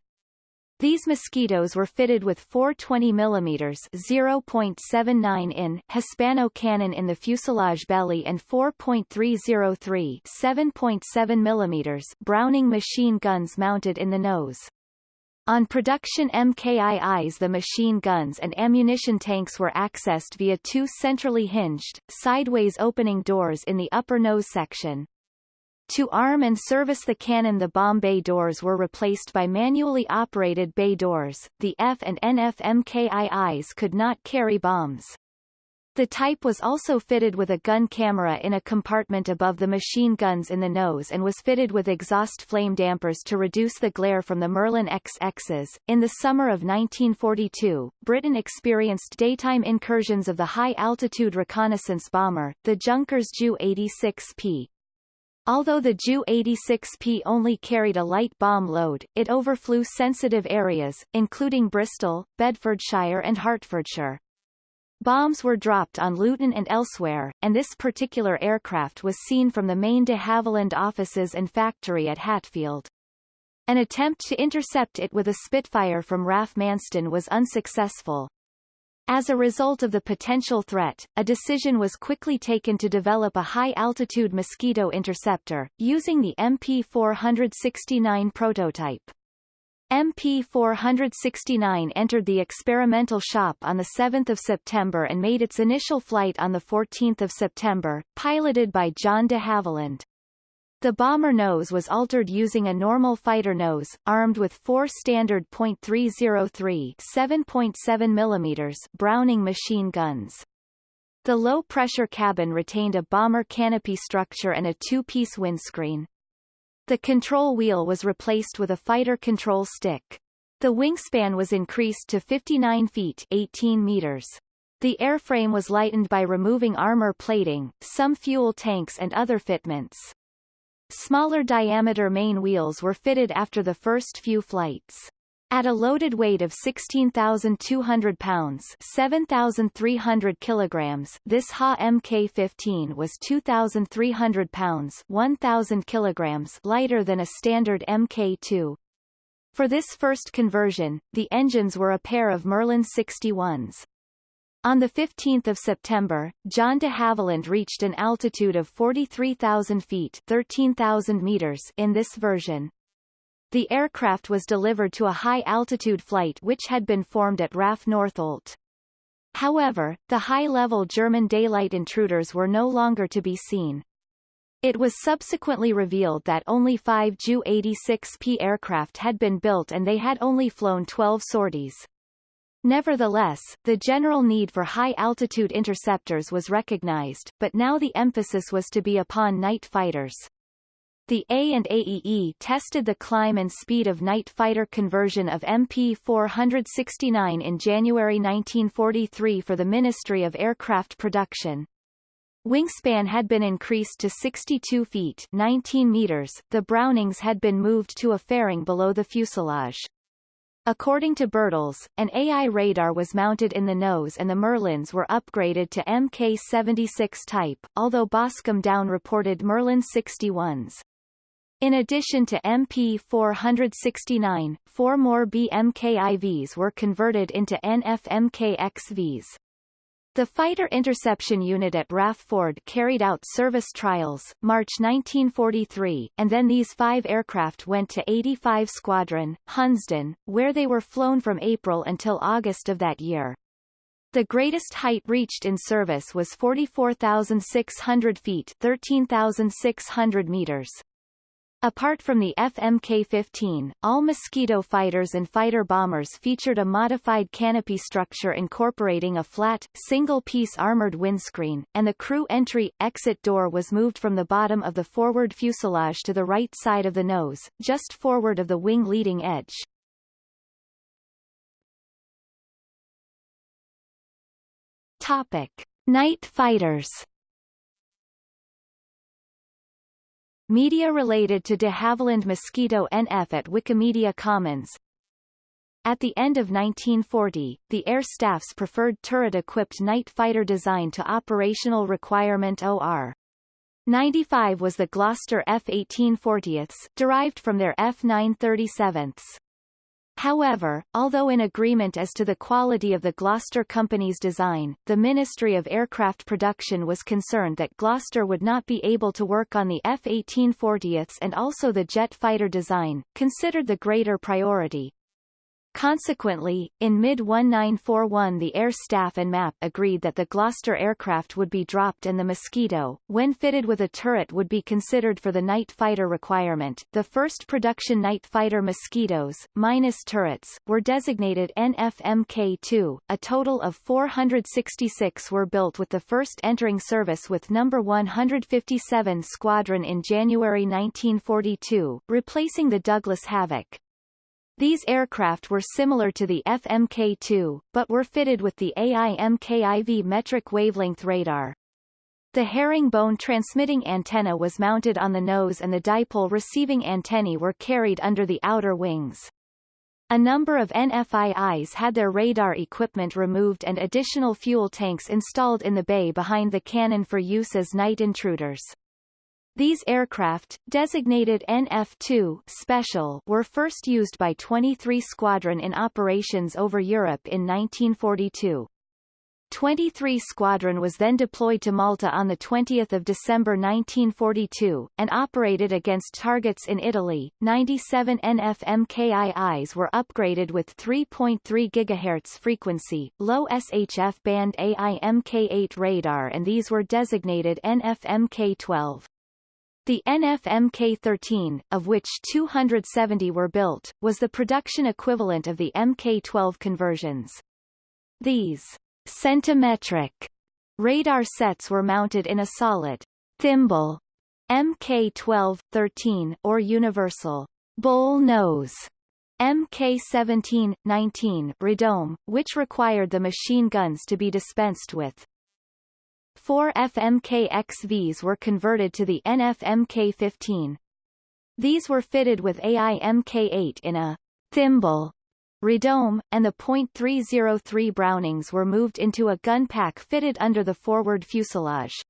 These mosquitoes were fitted with four 20 mm 0.79 in Hispano cannon in the fuselage belly and 4.303 7.7 mm Browning machine guns mounted in the nose. On production MKIIs the machine guns and ammunition tanks were accessed via two centrally hinged, sideways opening doors in the upper nose section. To arm and service the cannon the bomb bay doors were replaced by manually operated bay doors. The F and NF MKIIs could not carry bombs. The type was also fitted with a gun camera in a compartment above the machine guns in the nose and was fitted with exhaust flame dampers to reduce the glare from the Merlin XXs. In the summer of 1942, Britain experienced daytime incursions of the high-altitude reconnaissance bomber, the Junkers Ju-86P, Although the Ju-86P only carried a light bomb load, it overflew sensitive areas, including Bristol, Bedfordshire and Hertfordshire. Bombs were dropped on Luton and elsewhere, and this particular aircraft was seen from the main de Havilland offices and factory at Hatfield. An attempt to intercept it with a Spitfire from RAF Manston was unsuccessful. As a result of the potential threat, a decision was quickly taken to develop a high-altitude mosquito interceptor, using the MP469 prototype. MP469 entered the experimental shop on 7 September and made its initial flight on 14 September, piloted by John de Havilland. The bomber nose was altered using a normal fighter nose, armed with four standard .303 7.7 mm Browning machine guns. The low-pressure cabin retained a bomber canopy structure and a two-piece windscreen. The control wheel was replaced with a fighter control stick. The wingspan was increased to 59 feet 18 meters. The airframe was lightened by removing armor plating, some fuel tanks and other fitments. Smaller diameter main wheels were fitted after the first few flights. At a loaded weight of 16,200 pounds 7,300 kilograms, this Ha Mk-15 was 2,300 pounds 1,000 kilograms lighter than a standard Mk-2. For this first conversion, the engines were a pair of Merlin 61s. On 15 September, John de Havilland reached an altitude of 43,000 feet 13,000 meters in this version. The aircraft was delivered to a high-altitude flight which had been formed at RAF Northolt. However, the high-level German daylight intruders were no longer to be seen. It was subsequently revealed that only five Ju-86P aircraft had been built and they had only flown 12 sorties. Nevertheless, the general need for high-altitude interceptors was recognized, but now the emphasis was to be upon night fighters. The A and AEE tested the climb and speed of night fighter conversion of MP-469 in January 1943 for the Ministry of Aircraft Production. Wingspan had been increased to 62 feet 19 meters. The Brownings had been moved to a fairing below the fuselage. According to Birtles, an AI radar was mounted in the nose and the Merlins were upgraded to Mk-76 type, although Boscombe Down reported Merlin 61s. In addition to MP469, four more BMKIVs were converted into NFMKXVs. The Fighter Interception Unit at RAF Ford carried out service trials, March 1943, and then these five aircraft went to 85 Squadron, Hunsdon, where they were flown from April until August of that year. The greatest height reached in service was 44,600 feet 13,600 meters. Apart from the FMK-15, all Mosquito fighters and fighter bombers featured a modified canopy structure incorporating a flat, single-piece armored windscreen, and the crew entry-exit door was moved from the bottom of the forward fuselage to the right side of the nose, just forward of the wing leading edge. Topic. Night fighters Media related to de Havilland Mosquito NF at Wikimedia Commons At the end of 1940, the Air Staff's preferred turret-equipped night fighter design to operational requirement OR 95 was the Gloster F-1840ths, derived from their F-937ths. However, although in agreement as to the quality of the Gloster Company's design, the Ministry of Aircraft Production was concerned that Gloster would not be able to work on the F-1840ths and also the jet fighter design, considered the greater priority. Consequently, in mid-1941 the Air Staff and MAP agreed that the Gloster aircraft would be dropped and the Mosquito, when fitted with a turret would be considered for the night fighter requirement. The first production night fighter Mosquitoes, minus turrets, were designated NFMK-2. A total of 466 were built with the first entering service with No. 157 Squadron in January 1942, replacing the Douglas Havoc. These aircraft were similar to the FMK-2, but were fitted with the AIMKIV metric wavelength radar. The herringbone transmitting antenna was mounted on the nose and the dipole receiving antennae were carried under the outer wings. A number of NFIIs had their radar equipment removed and additional fuel tanks installed in the bay behind the cannon for use as night intruders. These aircraft, designated NF-2 Special, were first used by 23 Squadron in operations over Europe in 1942. 23 Squadron was then deployed to Malta on 20 December 1942, and operated against targets in Italy. 97 NF-MKIIs were upgraded with 3.3 GHz frequency, low SHF band AIMK-8 radar and these were designated NF-MK-12. The NF-Mk13, of which 270 were built, was the production equivalent of the Mk12 conversions. These centimetric radar sets were mounted in a solid thimble Mk12-13 or universal bull nose Mk17-19 radome, which required the machine guns to be dispensed with. Four FMK-XVs were converted to the NFMK-15. These were fitted with AIMK-8 in a thimble radome, and the .303 Brownings were moved into a gun pack fitted under the forward fuselage.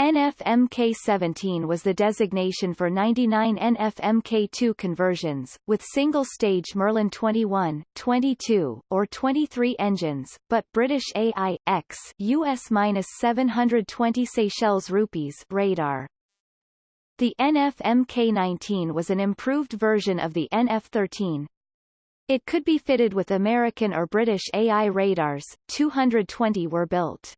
NFMK17 was the designation for 99 NFMK2 conversions, with single-stage Merlin 21, 22, or 23 engines, but British AI-X US-720 Seychelles rupees radar. The NFMK19 was an improved version of the NF13. It could be fitted with American or British AI radars, 220 were built.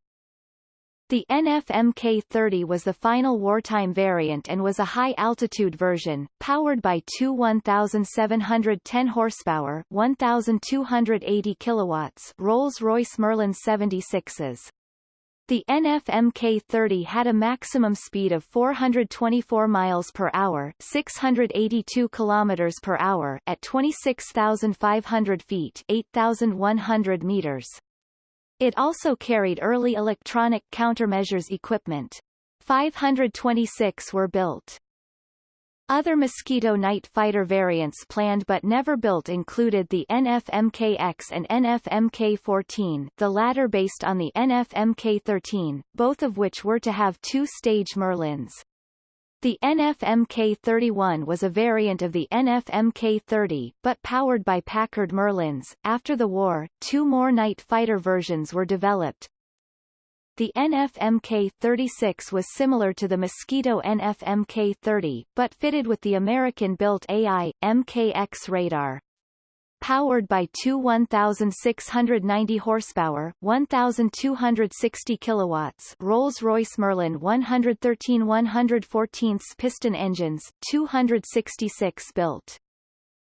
The NFMK-30 was the final wartime variant and was a high-altitude version, powered by two 1,710 horsepower 1,280 kilowatts Rolls-Royce Merlin 76s. The NFMK-30 had a maximum speed of 424 miles per hour, 682 kilometers per hour at 26,500 feet, 8,100 meters. It also carried early electronic countermeasures equipment. 526 were built. Other Mosquito night fighter variants planned but never built included the NFMKX and NFMK14 the latter based on the NFMK13, both of which were to have two-stage Merlins. The NFMK-31 was a variant of the NFMK-30, but powered by Packard Merlins. After the war, two more night fighter versions were developed. The NFMK-36 was similar to the Mosquito NFMK-30, but fitted with the American-built AI, MKX radar powered by two 1,690 horsepower, 1,260 kilowatts Rolls-Royce Merlin 113 114 piston engines, 266 built.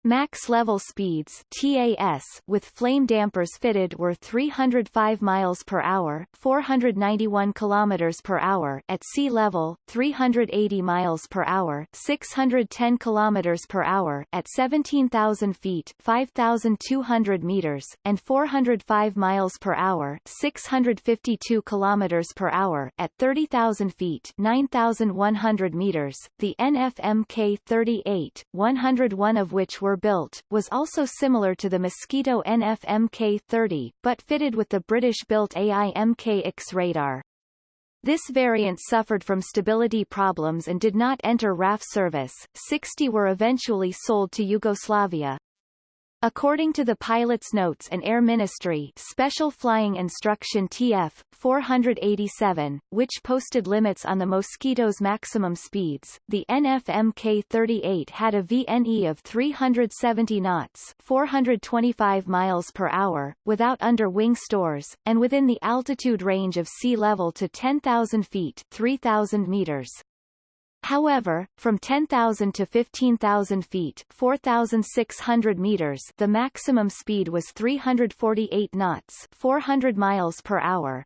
Max level speeds TAS with flame dampers fitted were 305 miles per hour, 491 kilometers per hour at sea level, 380 miles per hour, 610 kilometers per hour at 17,000 feet, 5,200 meters, and 405 miles per hour, 652 kilometers per hour at 30,000 feet, 9,100 meters. The NFMK-38, 101 of which were built, was also similar to the Mosquito NFMK-30, but fitted with the British-built AIMK-X radar. This variant suffered from stability problems and did not enter RAF service. 60 were eventually sold to Yugoslavia. According to the pilot's notes and Air Ministry Special Flying Instruction TF 487, which posted limits on the Mosquito's maximum speeds, the NFMK-38 had a VNE of 370 knots 425 miles per hour, without under-wing stores, and within the altitude range of sea level to 10,000 feet 3,000 meters. However, from 10,000 to 15,000 feet 4,600 meters the maximum speed was 348 knots 400 miles per hour.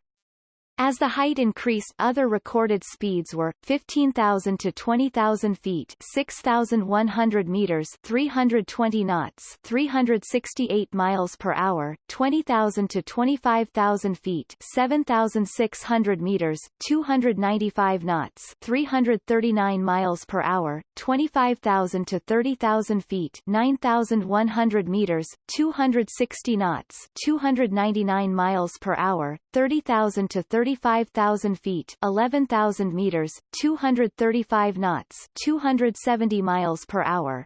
As the height increased other recorded speeds were, 15,000 to 20,000 feet 6,100 meters 320 knots 368 miles per hour, 20,000 to 25,000 feet 7,600 meters 295 knots 339 miles per hour, 25,000 to 30,000 feet 9,100 meters 260 knots 299 miles per hour, 30,000 to 30 35,000 feet 11,000 meters, 235 knots 270 miles per hour.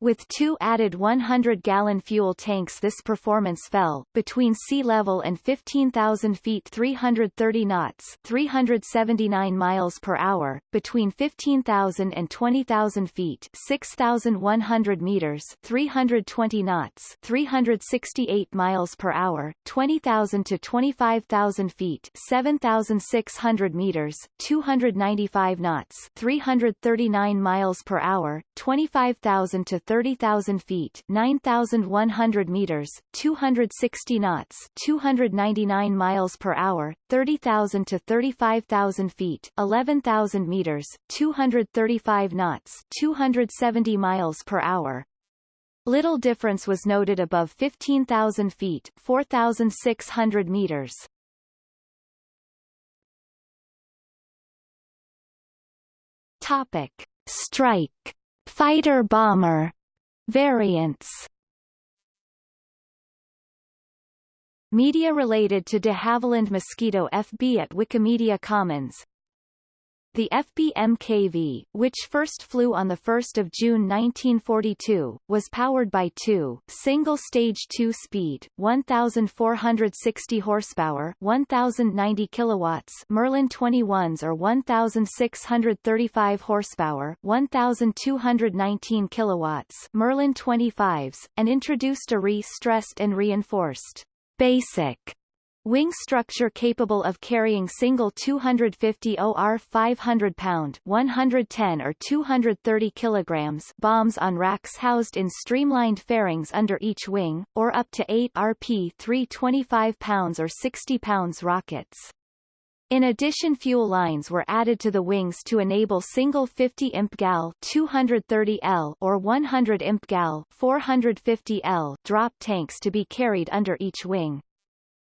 With two added 100-gallon fuel tanks this performance fell, between sea level and 15,000 feet 330 knots 379 miles per hour, between 15,000 and 20,000 feet 6,100 meters 320 knots 368 miles per hour, 20,000 to 25,000 feet 7,600 meters 295 knots 339 miles per hour, 25,000 to 30,000 feet 9,100 meters, 260 knots 299 miles per hour, 30,000 to 35,000 feet 11,000 meters, 235 knots 270 miles per hour. Little difference was noted above 15,000 feet 4,600 meters. Topic. Strike. Fighter bomber Variants. Media related to de Havilland Mosquito FB at Wikimedia Commons the FB-MKV, which first flew on 1 June 1942, was powered by two, single-stage two-speed, 1,460 horsepower 1,090 kilowatts Merlin 21s or 1,635 horsepower 1,219 kilowatts Merlin 25s, and introduced a re-stressed and reinforced basic Wing structure capable of carrying single 250 OR 500 pound 110 or 230 kilograms bombs on racks housed in streamlined fairings under each wing, or up to 8 RP 325 pounds or 60 pounds rockets. In addition fuel lines were added to the wings to enable single 50 imp gal 230 L or 100 imp gal 450 L drop tanks to be carried under each wing.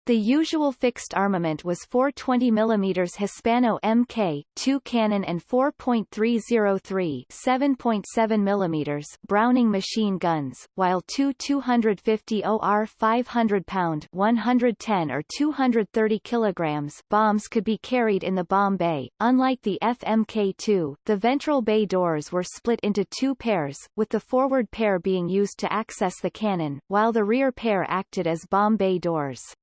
The usual fixed armament was four 20 mm Hispano Mk, 2 cannon and 4.303 7.7 mm Browning machine guns, while two 250 OR 500 pound 110 or 230 kilograms bombs could be carried in the bomb bay. Unlike the FMK-2, the ventral bay doors were split into two pairs, with the forward pair being used to access the cannon, while the rear pair acted as bomb bay doors.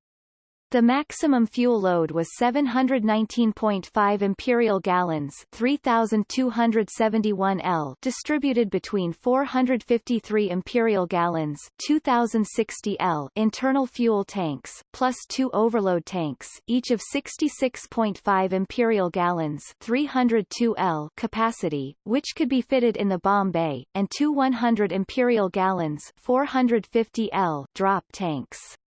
The maximum fuel load was 719.5 imperial gallons 3,271 L distributed between 453 imperial gallons 2,060 L internal fuel tanks, plus two overload tanks, each of 66.5 imperial gallons 302 L capacity, which could be fitted in the bomb bay, and two 100 imperial gallons 450 L drop tanks.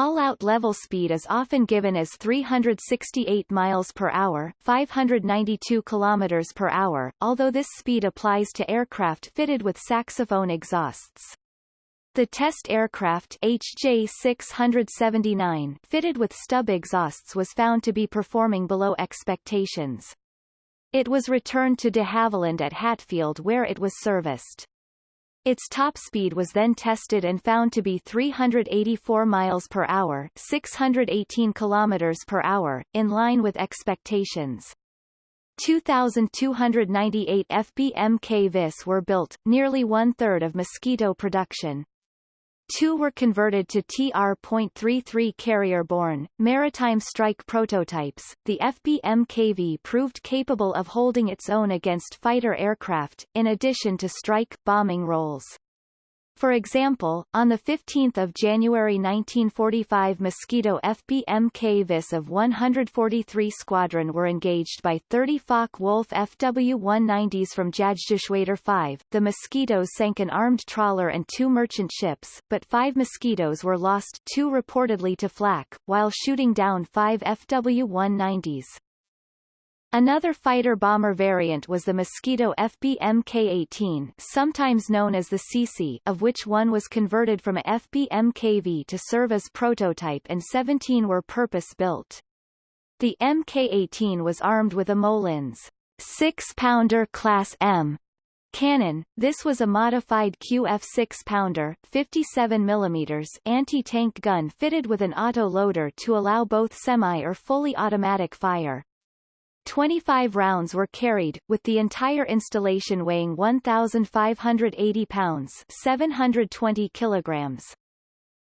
All-out level speed is often given as 368 miles per hour, 592 kilometers per hour, although this speed applies to aircraft fitted with saxophone exhausts. The test aircraft HJ679 fitted with stub exhausts was found to be performing below expectations. It was returned to de Havilland at Hatfield where it was serviced. Its top speed was then tested and found to be 384 miles per hour, 618 kilometers per hour, in line with expectations. 2,298 FBMK VIS were built, nearly one-third of Mosquito production. Two were converted to TR.33 carrier-borne, maritime strike prototypes. The FB-MKV proved capable of holding its own against fighter aircraft, in addition to strike bombing roles. For example, on 15 January 1945 Mosquito FB-MK VIS of 143 Squadron were engaged by 30 Focke-Wulf FW-190s from Jagdgeschwader 5. The Mosquitoes sank an armed trawler and two merchant ships, but five Mosquitoes were lost two reportedly to flak, while shooting down five FW-190s. Another fighter-bomber variant was the Mosquito FB Mk-18 sometimes known as the Tsetse of which one was converted from a FB to serve as prototype and 17 were purpose-built. The Mk-18 was armed with a Molins 6-pounder Class M cannon. This was a modified QF 6-pounder 57 mm anti-tank gun fitted with an auto-loader to allow both semi or fully automatic fire. 25 rounds were carried, with the entire installation weighing 1,580 pounds 720 kilograms.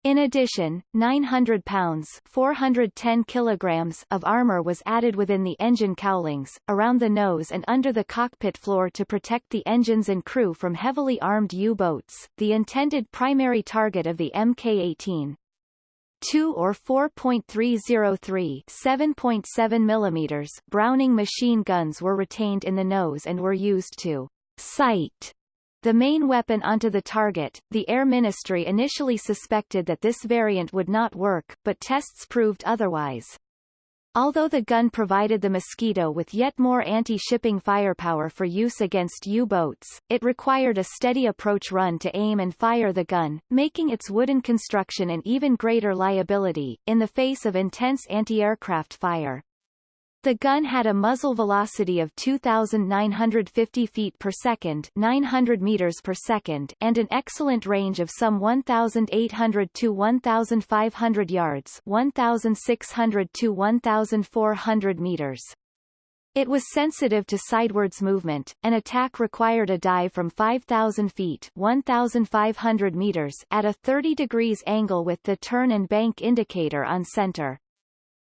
In addition, 900 pounds 410 kilograms of armor was added within the engine cowlings, around the nose and under the cockpit floor to protect the engines and crew from heavily armed U-boats, the intended primary target of the Mk-18. 2 or 4.303 7.7 mm Browning machine guns were retained in the nose and were used to sight the main weapon onto the target. The Air Ministry initially suspected that this variant would not work, but tests proved otherwise. Although the gun provided the Mosquito with yet more anti-shipping firepower for use against U-boats, it required a steady approach run to aim and fire the gun, making its wooden construction an even greater liability, in the face of intense anti-aircraft fire. The gun had a muzzle velocity of 2,950 feet per second 900 meters per second and an excellent range of some 1,800 to 1,500 yards 1,600 to 1,400 meters. It was sensitive to sidewards movement. An attack required a dive from 5,000 feet 1,500 meters at a 30 degrees angle with the turn and bank indicator on center.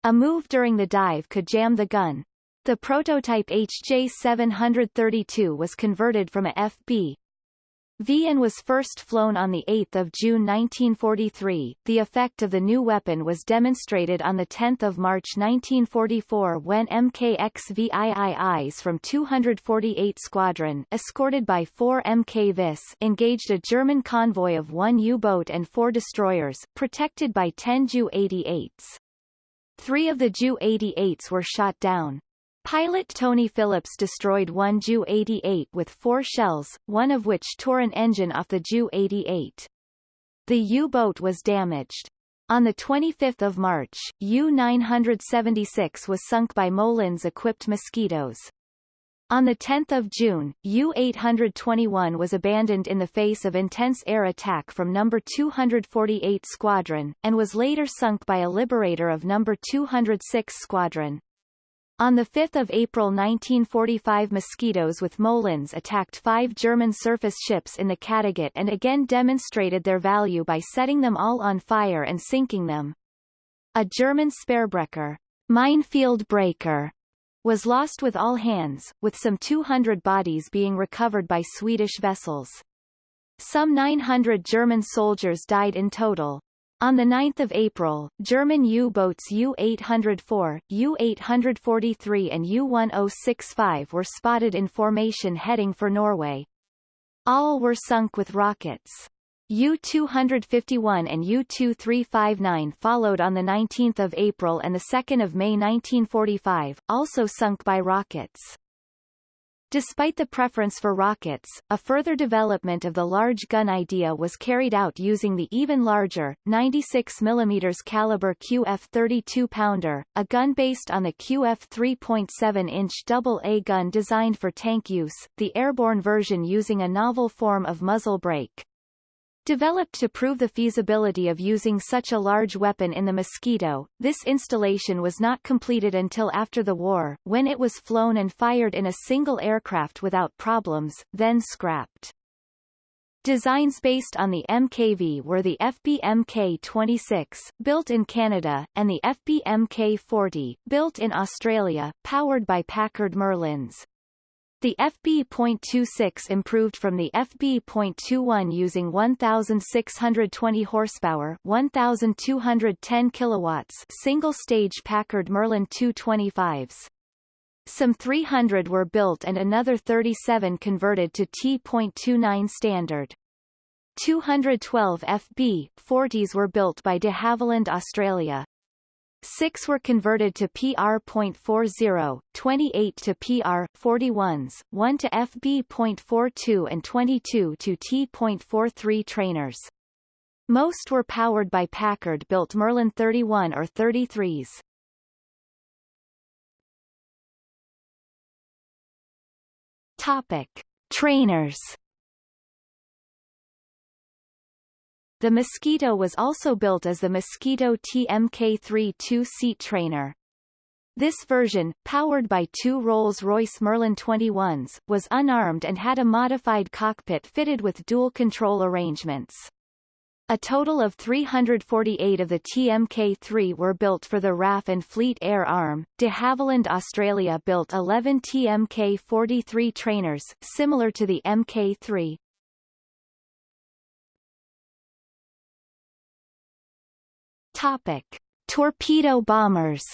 A move during the dive could jam the gun. The prototype HJ732 was converted from a FB V and was first flown on 8 June 1943. The effect of the new weapon was demonstrated on 10 March 1944 when MKX-VIIIs from 248 Squadron escorted by four MK-VIS engaged a German convoy of one U-boat and four destroyers, protected by 10 Ju-88s. Three of the Ju-88s were shot down. Pilot Tony Phillips destroyed one Ju-88 with four shells, one of which tore an engine off the Ju-88. The U-boat was damaged. On 25 March, U-976 was sunk by Molins-equipped Mosquitoes. On 10 June, U-821 was abandoned in the face of intense air attack from No. 248 Squadron, and was later sunk by a Liberator of No. 206 Squadron. On 5 April 1945 Mosquitoes with Molins attacked five German surface ships in the Kattegat and again demonstrated their value by setting them all on fire and sinking them. A German Sperrbrecher minefield breaker was lost with all hands, with some 200 bodies being recovered by Swedish vessels. Some 900 German soldiers died in total. On 9 April, German U-boats U-804, U-843 and U-1065 were spotted in formation heading for Norway. All were sunk with rockets. U-251 and U-2359 followed on 19 April and 2 May 1945, also sunk by rockets. Despite the preference for rockets, a further development of the large gun idea was carried out using the even larger, 96 mm caliber QF 32-pounder, a gun based on the QF 3.7-inch AA gun designed for tank use, the airborne version using a novel form of muzzle brake. Developed to prove the feasibility of using such a large weapon in the Mosquito, this installation was not completed until after the war, when it was flown and fired in a single aircraft without problems, then scrapped. Designs based on the MKV were the FB Mk26, built in Canada, and the FB Mk40, built in Australia, powered by Packard Merlins. The FB.26 improved from the FB.21 using 1,620 horsepower 1,210 kilowatts single-stage Packard Merlin 225s. Some 300 were built and another 37 converted to T.29 standard. 212 FB 40s were built by de Havilland Australia. Six were converted to PR.40, 28 to PR.41s, 1 to FB.42 and 22 to T.43 trainers. Most were powered by Packard-built Merlin 31 or 33s. Topic. Trainers The Mosquito was also built as the Mosquito TMK3 two-seat trainer. This version, powered by two Rolls-Royce Merlin 21s, was unarmed and had a modified cockpit fitted with dual control arrangements. A total of 348 of the TMK-3 were built for the RAF and Fleet Air Arm. De Havilland Australia built 11 TMK-43 trainers, similar to the Mk-3. Topic: Torpedo bombers.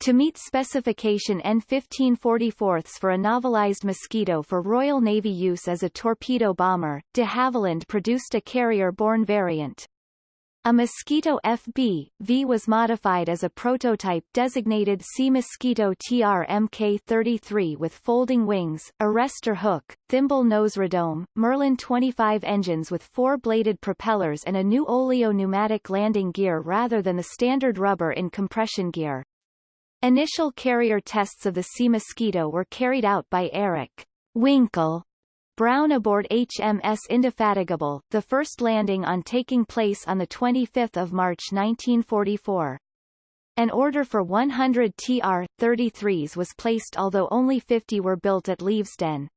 To meet specification N1544 for a navalized Mosquito for Royal Navy use as a torpedo bomber, de Havilland produced a carrier-borne variant. A Mosquito FB, V was modified as a prototype designated Sea Mosquito TR Mk33 with folding wings, arrestor hook, thimble nose radome, Merlin 25 engines with four-bladed propellers and a new oleo pneumatic landing gear rather than the standard rubber in compression gear. Initial carrier tests of the Sea Mosquito were carried out by Eric Winkle Brown aboard HMS Indefatigable, the first landing on taking place on 25 March 1944. An order for 100 TR-33s was placed although only 50 were built at Leavesden.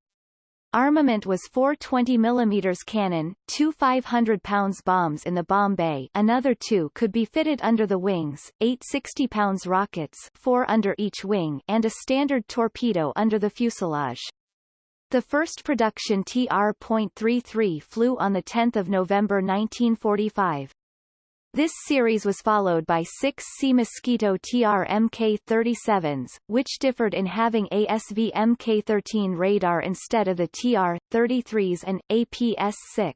Armament was four 20 mm cannon, two 500 pounds bombs in the bomb bay another two could be fitted under the wings, eight 60 pounds rockets four under each wing and a standard torpedo under the fuselage. The first production TR.33 flew on 10 November 1945. This series was followed by six Sea Mosquito TR Mk-37s, which differed in having ASV Mk-13 radar instead of the TR-33s and APS-6.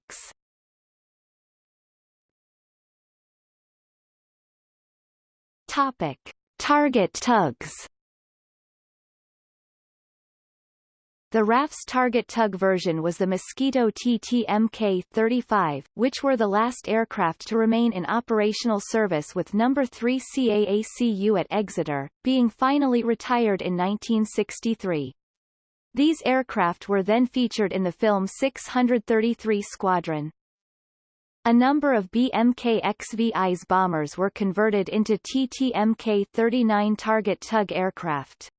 Topic. Target tugs The RAF's target tug version was the Mosquito TT-Mk-35, which were the last aircraft to remain in operational service with No. 3 CAACU at Exeter, being finally retired in 1963. These aircraft were then featured in the film 633 Squadron. A number of BMK-XVI's bombers were converted into TT-Mk-39 target tug aircraft.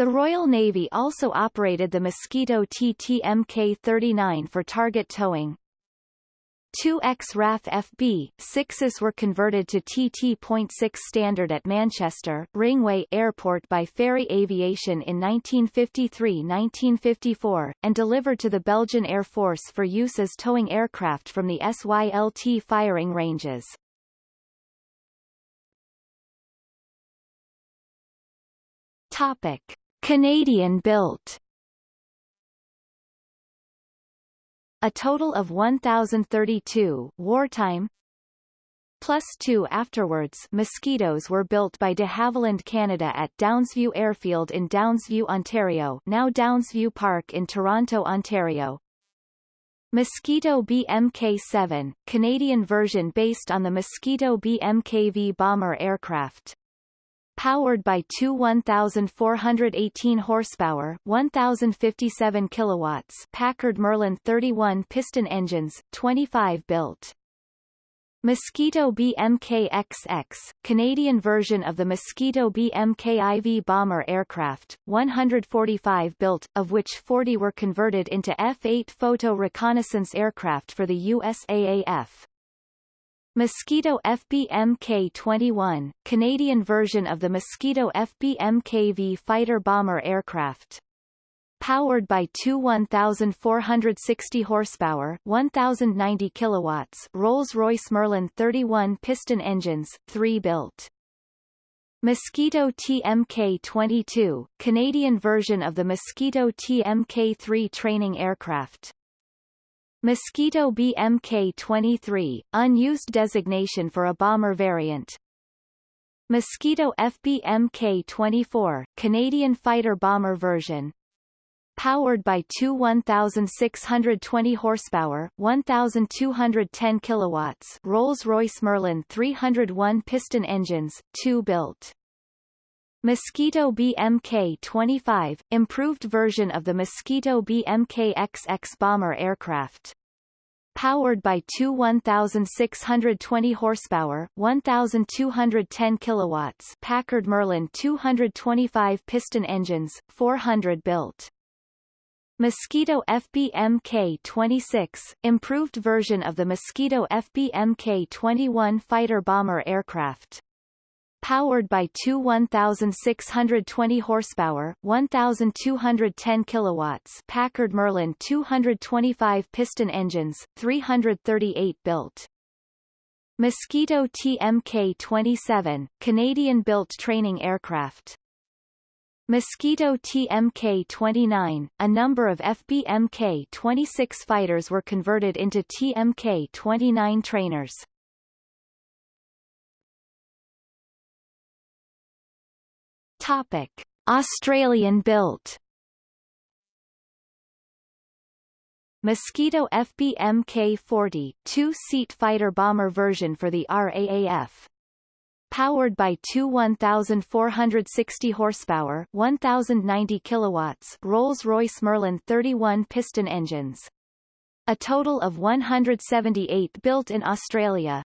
The Royal Navy also operated the Mosquito TT Mk-39 for target towing. 2X RAF FB, 6s were converted to TT.6 standard at Manchester, Ringway Airport by Fairey Aviation in 1953-1954, and delivered to the Belgian Air Force for use as towing aircraft from the SYLT firing ranges. Topic. Canadian-built A total of 1,032 wartime plus two afterwards Mosquitoes were built by de Havilland Canada at Downsview Airfield in Downsview, Ontario now Downsview Park in Toronto, Ontario. Mosquito BMK-7, Canadian version based on the Mosquito BMKV bomber aircraft powered by two 1,418 horsepower 1,057 kilowatts Packard Merlin 31 piston engines, 25 built. Mosquito BMK-XX, Canadian version of the Mosquito BMK-IV bomber aircraft, 145 built, of which 40 were converted into F-8 photo reconnaissance aircraft for the USAAF. Mosquito FBMK-21, Canadian version of the Mosquito FBMKV fighter-bomber aircraft. Powered by two 1,460 horsepower 1,090 kilowatts Rolls-Royce Merlin 31 piston engines, three built. Mosquito TMK-22, Canadian version of the Mosquito TMK-3 training aircraft. Mosquito BMK-23, unused designation for a bomber variant. Mosquito FBMK-24, Canadian fighter bomber version. Powered by two 1,620 horsepower 1,210 kilowatts Rolls-Royce Merlin 301 piston engines, two built. Mosquito BMK-25, improved version of the Mosquito BMK-XX bomber aircraft. Powered by two 1,620 horsepower 1,210 kilowatts Packard Merlin 225 piston engines, 400 built. Mosquito FBMK-26, improved version of the Mosquito FBMK-21 fighter bomber aircraft powered by two 1,620 horsepower 1,210 kilowatts Packard Merlin 225 piston engines, 338 built. Mosquito TMK-27, Canadian-built training aircraft. Mosquito TMK-29, a number of FBMK-26 fighters were converted into TMK-29 trainers. Topic: Australian built. Mosquito FBMK-40, two-seat fighter-bomber version for the RAAF. Powered by two 1,460 horsepower 1,090 kilowatts Rolls-Royce Merlin 31 piston engines. A total of 178 built in Australia,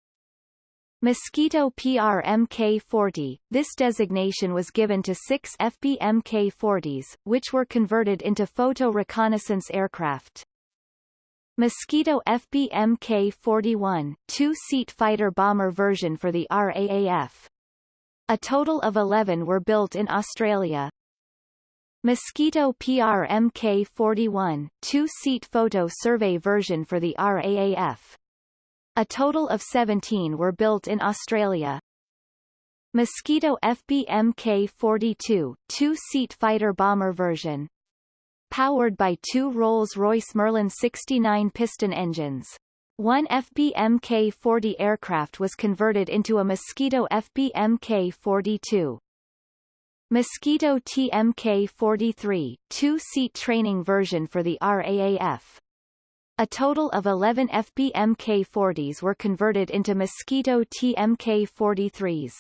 Mosquito PRMK-40, this designation was given to six FBMK-40s, which were converted into photo reconnaissance aircraft. Mosquito FBMK-41, two-seat fighter-bomber version for the RAAF. A total of 11 were built in Australia. Mosquito PRMK-41, two-seat photo survey version for the RAAF. A total of 17 were built in Australia. Mosquito FBMK-42, two-seat fighter-bomber version. Powered by two Rolls-Royce Merlin 69 piston engines. One FBMK-40 aircraft was converted into a Mosquito FBMK-42. Mosquito TMK-43, two-seat training version for the RAAF. A total of 11 FBMK-40s were converted into Mosquito TMK-43s.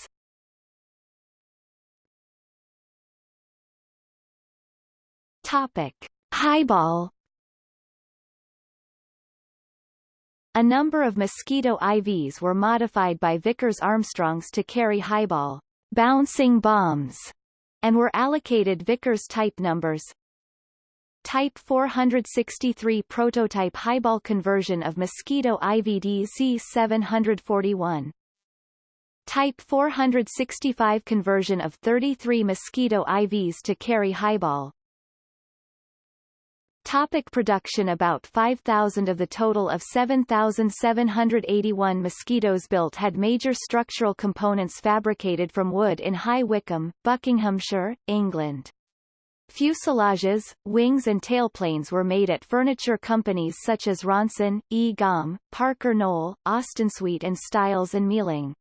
Topic: Highball. A number of Mosquito IVs were modified by Vickers Armstrongs to carry highball bouncing bombs, and were allocated Vickers type numbers Type 463 prototype highball conversion of Mosquito IVD C741. Type 465 conversion of 33 Mosquito IVs to carry highball. Topic production About 5,000 of the total of 7,781 mosquitoes built had major structural components fabricated from wood in High Wycombe, Buckinghamshire, England. Fuselages, wings and tailplanes were made at furniture companies such as Ronson, E. Gomme, Parker Knoll, Austinsuite and Styles and Mealing.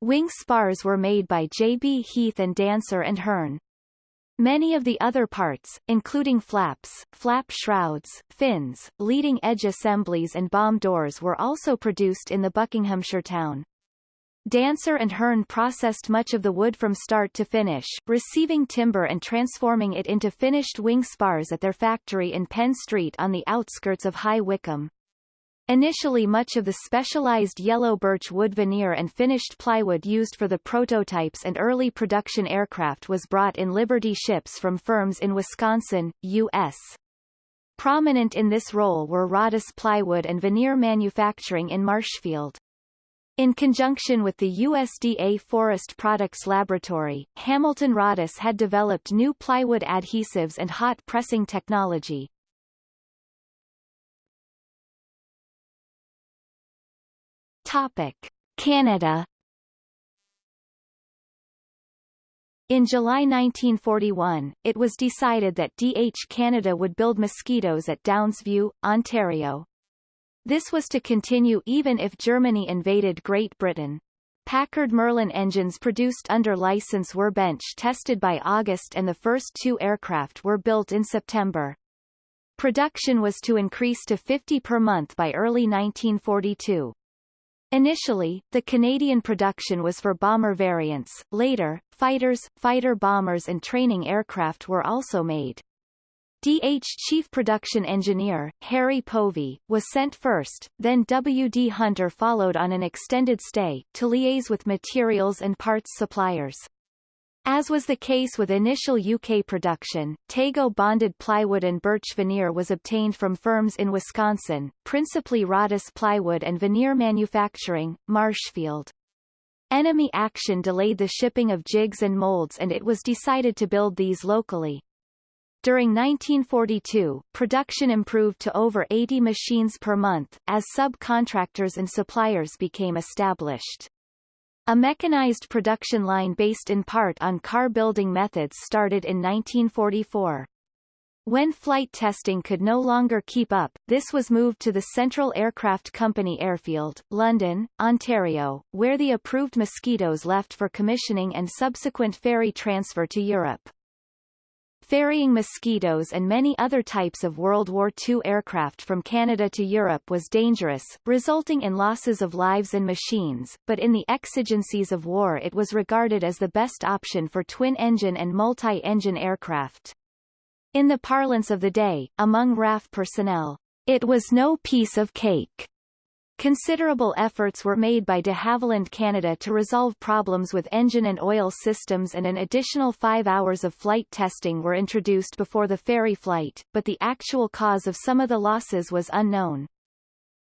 Wing spars were made by J. B. Heath and Dancer and Hearn. Many of the other parts, including flaps, flap shrouds, fins, leading edge assemblies and bomb doors were also produced in the Buckinghamshire town. Dancer and Hearn processed much of the wood from start to finish, receiving timber and transforming it into finished wing spars at their factory in Penn Street on the outskirts of High Wycombe. Initially much of the specialized yellow birch wood veneer and finished plywood used for the prototypes and early production aircraft was brought in Liberty ships from firms in Wisconsin, U.S. Prominent in this role were Roddis Plywood and veneer manufacturing in Marshfield. In conjunction with the USDA Forest Products Laboratory, Hamilton Roddis had developed new plywood adhesives and hot pressing technology. Topic. Canada In July 1941, it was decided that DH Canada would build mosquitoes at Downsview, Ontario, this was to continue even if Germany invaded Great Britain. Packard Merlin engines produced under license were bench tested by August and the first two aircraft were built in September. Production was to increase to 50 per month by early 1942. Initially, the Canadian production was for bomber variants, later, fighters, fighter bombers and training aircraft were also made. DH Chief Production Engineer, Harry Povey, was sent first, then W. D. Hunter followed on an extended stay, to liaise with materials and parts suppliers. As was the case with initial UK production, Tego bonded plywood and birch veneer was obtained from firms in Wisconsin, principally Roddis Plywood and Veneer Manufacturing, Marshfield. Enemy action delayed the shipping of jigs and molds and it was decided to build these locally. During 1942, production improved to over 80 machines per month, as subcontractors and suppliers became established. A mechanized production line based in part on car building methods started in 1944. When flight testing could no longer keep up, this was moved to the Central Aircraft Company Airfield, London, Ontario, where the approved Mosquitoes left for commissioning and subsequent ferry transfer to Europe. Ferrying Mosquitoes and many other types of World War II aircraft from Canada to Europe was dangerous, resulting in losses of lives and machines, but in the exigencies of war it was regarded as the best option for twin-engine and multi-engine aircraft. In the parlance of the day, among RAF personnel, it was no piece of cake. Considerable efforts were made by de Havilland Canada to resolve problems with engine and oil systems and an additional five hours of flight testing were introduced before the ferry flight, but the actual cause of some of the losses was unknown.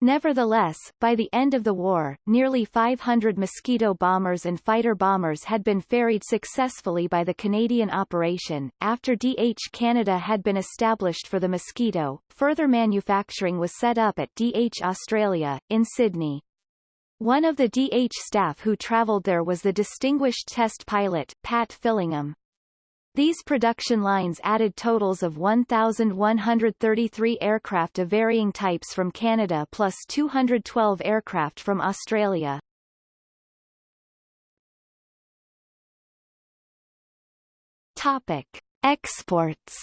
Nevertheless, by the end of the war, nearly 500 Mosquito bombers and fighter bombers had been ferried successfully by the Canadian operation. After DH Canada had been established for the Mosquito, further manufacturing was set up at DH Australia, in Sydney. One of the DH staff who travelled there was the distinguished test pilot, Pat Fillingham. These production lines added totals of 1,133 aircraft of varying types from Canada plus 212 aircraft from Australia. Topic. Exports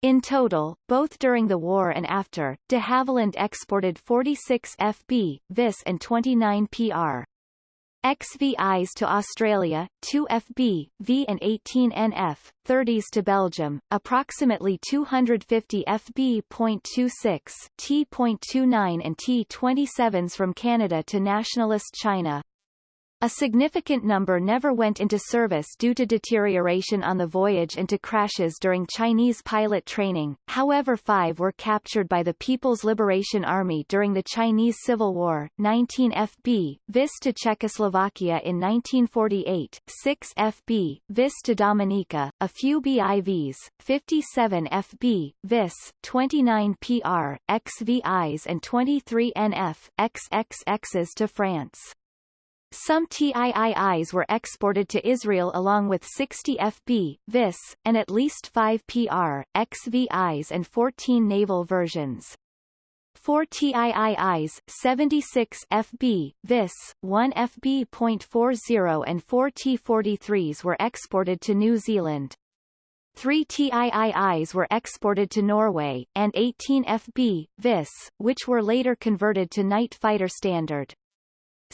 In total, both during the war and after, de Havilland exported 46 FB, VIS and 29 PR. XVIs to Australia, 2 FB, V and 18 NF, 30s to Belgium, approximately 250 FB.26, T.29 and T.27s from Canada to nationalist China. A significant number never went into service due to deterioration on the voyage and to crashes during Chinese pilot training, however five were captured by the People's Liberation Army during the Chinese Civil War, 19 FB, vis to Czechoslovakia in 1948, 6 FB, vis to Dominica, a few BIVs, 57 FB, vis, 29 PR, XVIs and 23 NF, XXXs to France. Some TIIIs were exported to Israel along with 60 FB, VIS, and at least 5 PR, XVIs and 14 naval versions. 4 TIIIs, 76 FB, VIS, 1 FB.40 and 4 T-43s were exported to New Zealand. 3 TIIIs were exported to Norway, and 18 FB, VIS, which were later converted to night fighter standard.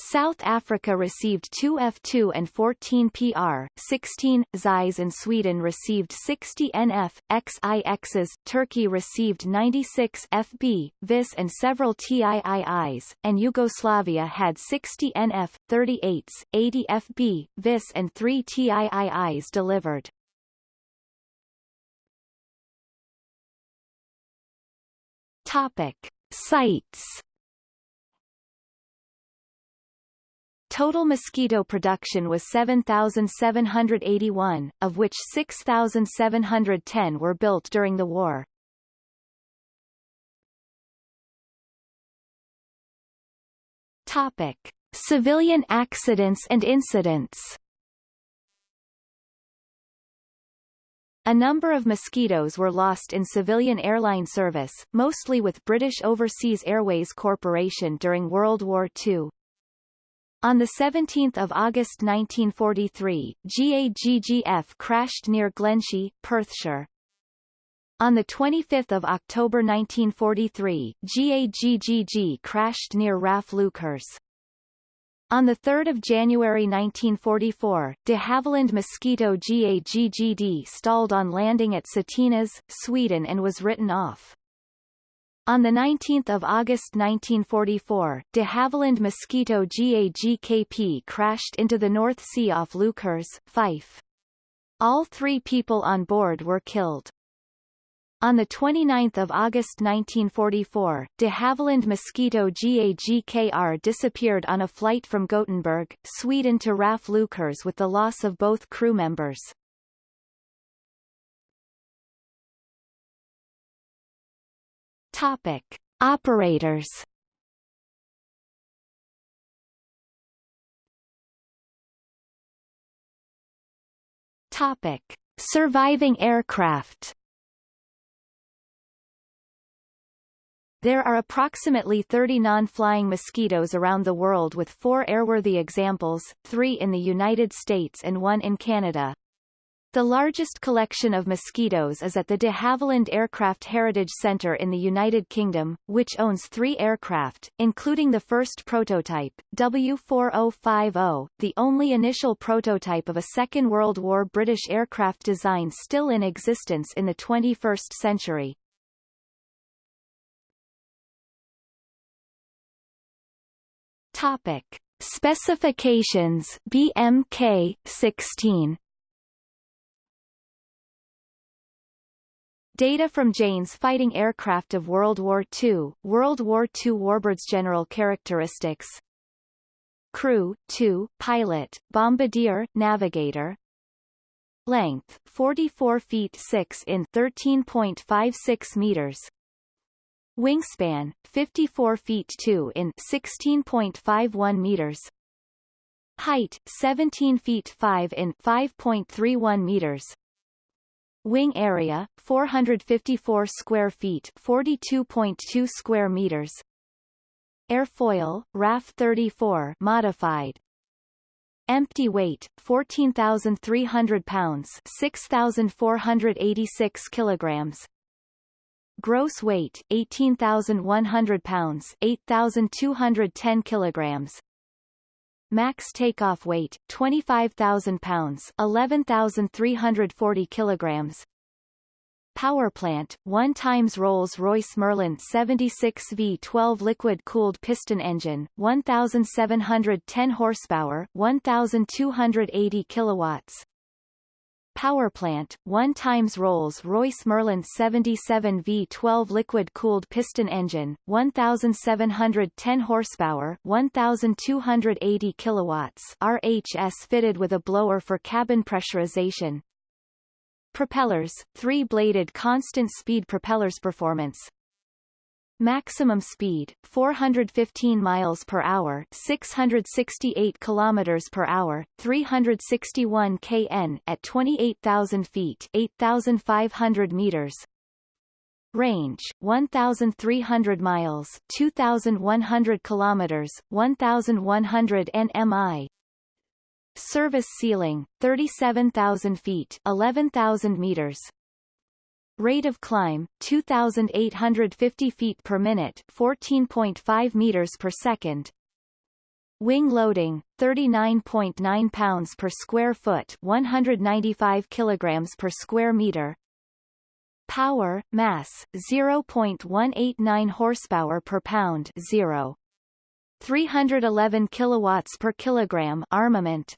South Africa received 2 F2 and 14 PR, 16, Zeiss and Sweden received 60 NF, XIXs, Turkey received 96 FB, VIS and several TIIIs, and Yugoslavia had 60 NF, 38s, 80 FB, VIS and 3 TIIIs delivered. Topic. Sites Total mosquito production was 7,781, of which 6,710 were built during the war. Topic. Civilian accidents and incidents A number of mosquitoes were lost in civilian airline service, mostly with British Overseas Airways Corporation during World War II. On 17 August 1943, GAGGF crashed near Glenshee, Perthshire. On 25 October 1943, GAGGG crashed near RAF Leuchars. On 3 January 1944, de Havilland Mosquito GAGGD stalled on landing at Såtenäs, Sweden and was written off. On 19 August 1944, de Havilland Mosquito GAGKP crashed into the North Sea off Leuchars, Fife. All three people on board were killed. On 29 August 1944, de Havilland Mosquito GAGKR disappeared on a flight from Gothenburg, Sweden to RAF Leuchars with the loss of both crew members. Topic: Operators. Topic: Surviving aircraft. There are approximately 30 non-flying mosquitoes around the world with four airworthy examples, three in the United States and one in Canada. The largest collection of mosquitoes is at the de Havilland Aircraft Heritage Centre in the United Kingdom, which owns three aircraft, including the first prototype, W4050, the only initial prototype of a Second World War British aircraft design still in existence in the 21st century. Topic. Specifications BMK 16 Data from Jane's fighting aircraft of World War II, World War II warbirds General characteristics. Crew, 2, pilot, bombardier, navigator. Length, 44 feet 6 in 13.56 meters. Wingspan, 54 feet 2 in 16.51 meters. Height, 17 feet 5 in 5.31 meters Wing area 454 square feet, 42.2 square meters. Airfoil RAF 34 modified. Empty weight 14,300 pounds, 6,486 kilograms. Gross weight 18,100 pounds, 8,210 kilograms. Max takeoff weight 25,000 pounds, 11,340 kilograms. Power plant, 1 times Rolls-Royce Merlin 76 V12 liquid-cooled piston engine, 1,710 horsepower, 1,280 kilowatts. Power plant, 1 times Rolls-Royce Merlin 77 V12 liquid-cooled piston engine, 1,710 horsepower, 1,280 kilowatts. RHS fitted with a blower for cabin pressurization, Propellers, three-bladed constant-speed propellers performance Maximum speed 415 miles per hour, 668 kilometers per hour, 361 kn at 28,000 feet, 8,500 meters. Range 1,300 miles, 2,100 kilometers, 1,100 nmi. Service ceiling, 37,000 feet 11,000 meters. Rate of climb, 2,850 feet per minute 14.5 meters per second. Wing loading, 39.9 pounds per square foot 195 kilograms per square meter. Power, mass, 0.189 horsepower per pound 0. 311 kilowatts per kilogram armament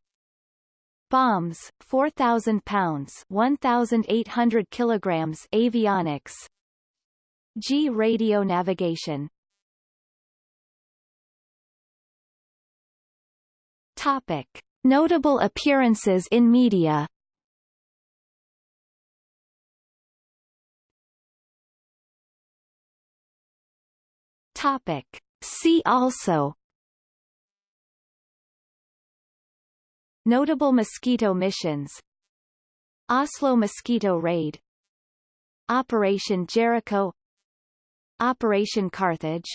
bombs 4000 pounds 1800 kilograms avionics. Gee radio navigation. Topic. Notable appearances in media. Topic. See also Notable mosquito missions. Oslo mosquito raid. Operation Jericho. Operation Carthage.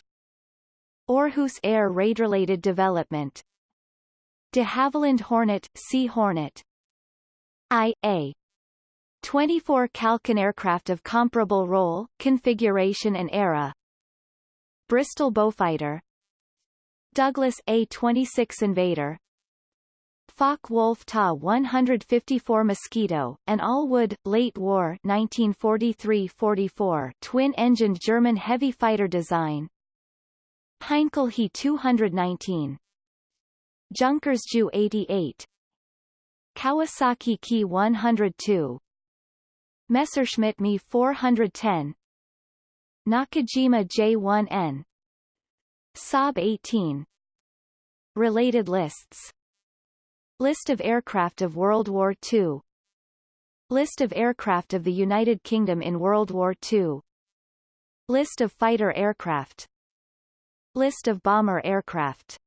Aarhus air raid-related development. De Havilland Hornet Sea Hornet. I.A. 24 Falcon aircraft of comparable role, configuration and era. Bristol Beaufighter Douglas A-26 Invader Focke-Wulf Ta 154 Moskito, an all-wood, late war 1943-44 twin-engined German heavy fighter design. Heinkel He 219 Junkers Ju 88 Kawasaki Ki 102 Messerschmitt Me 410 Nakajima J1N Saab 18 Related lists List of aircraft of World War II List of aircraft of the United Kingdom in World War II List of fighter aircraft. List of bomber aircraft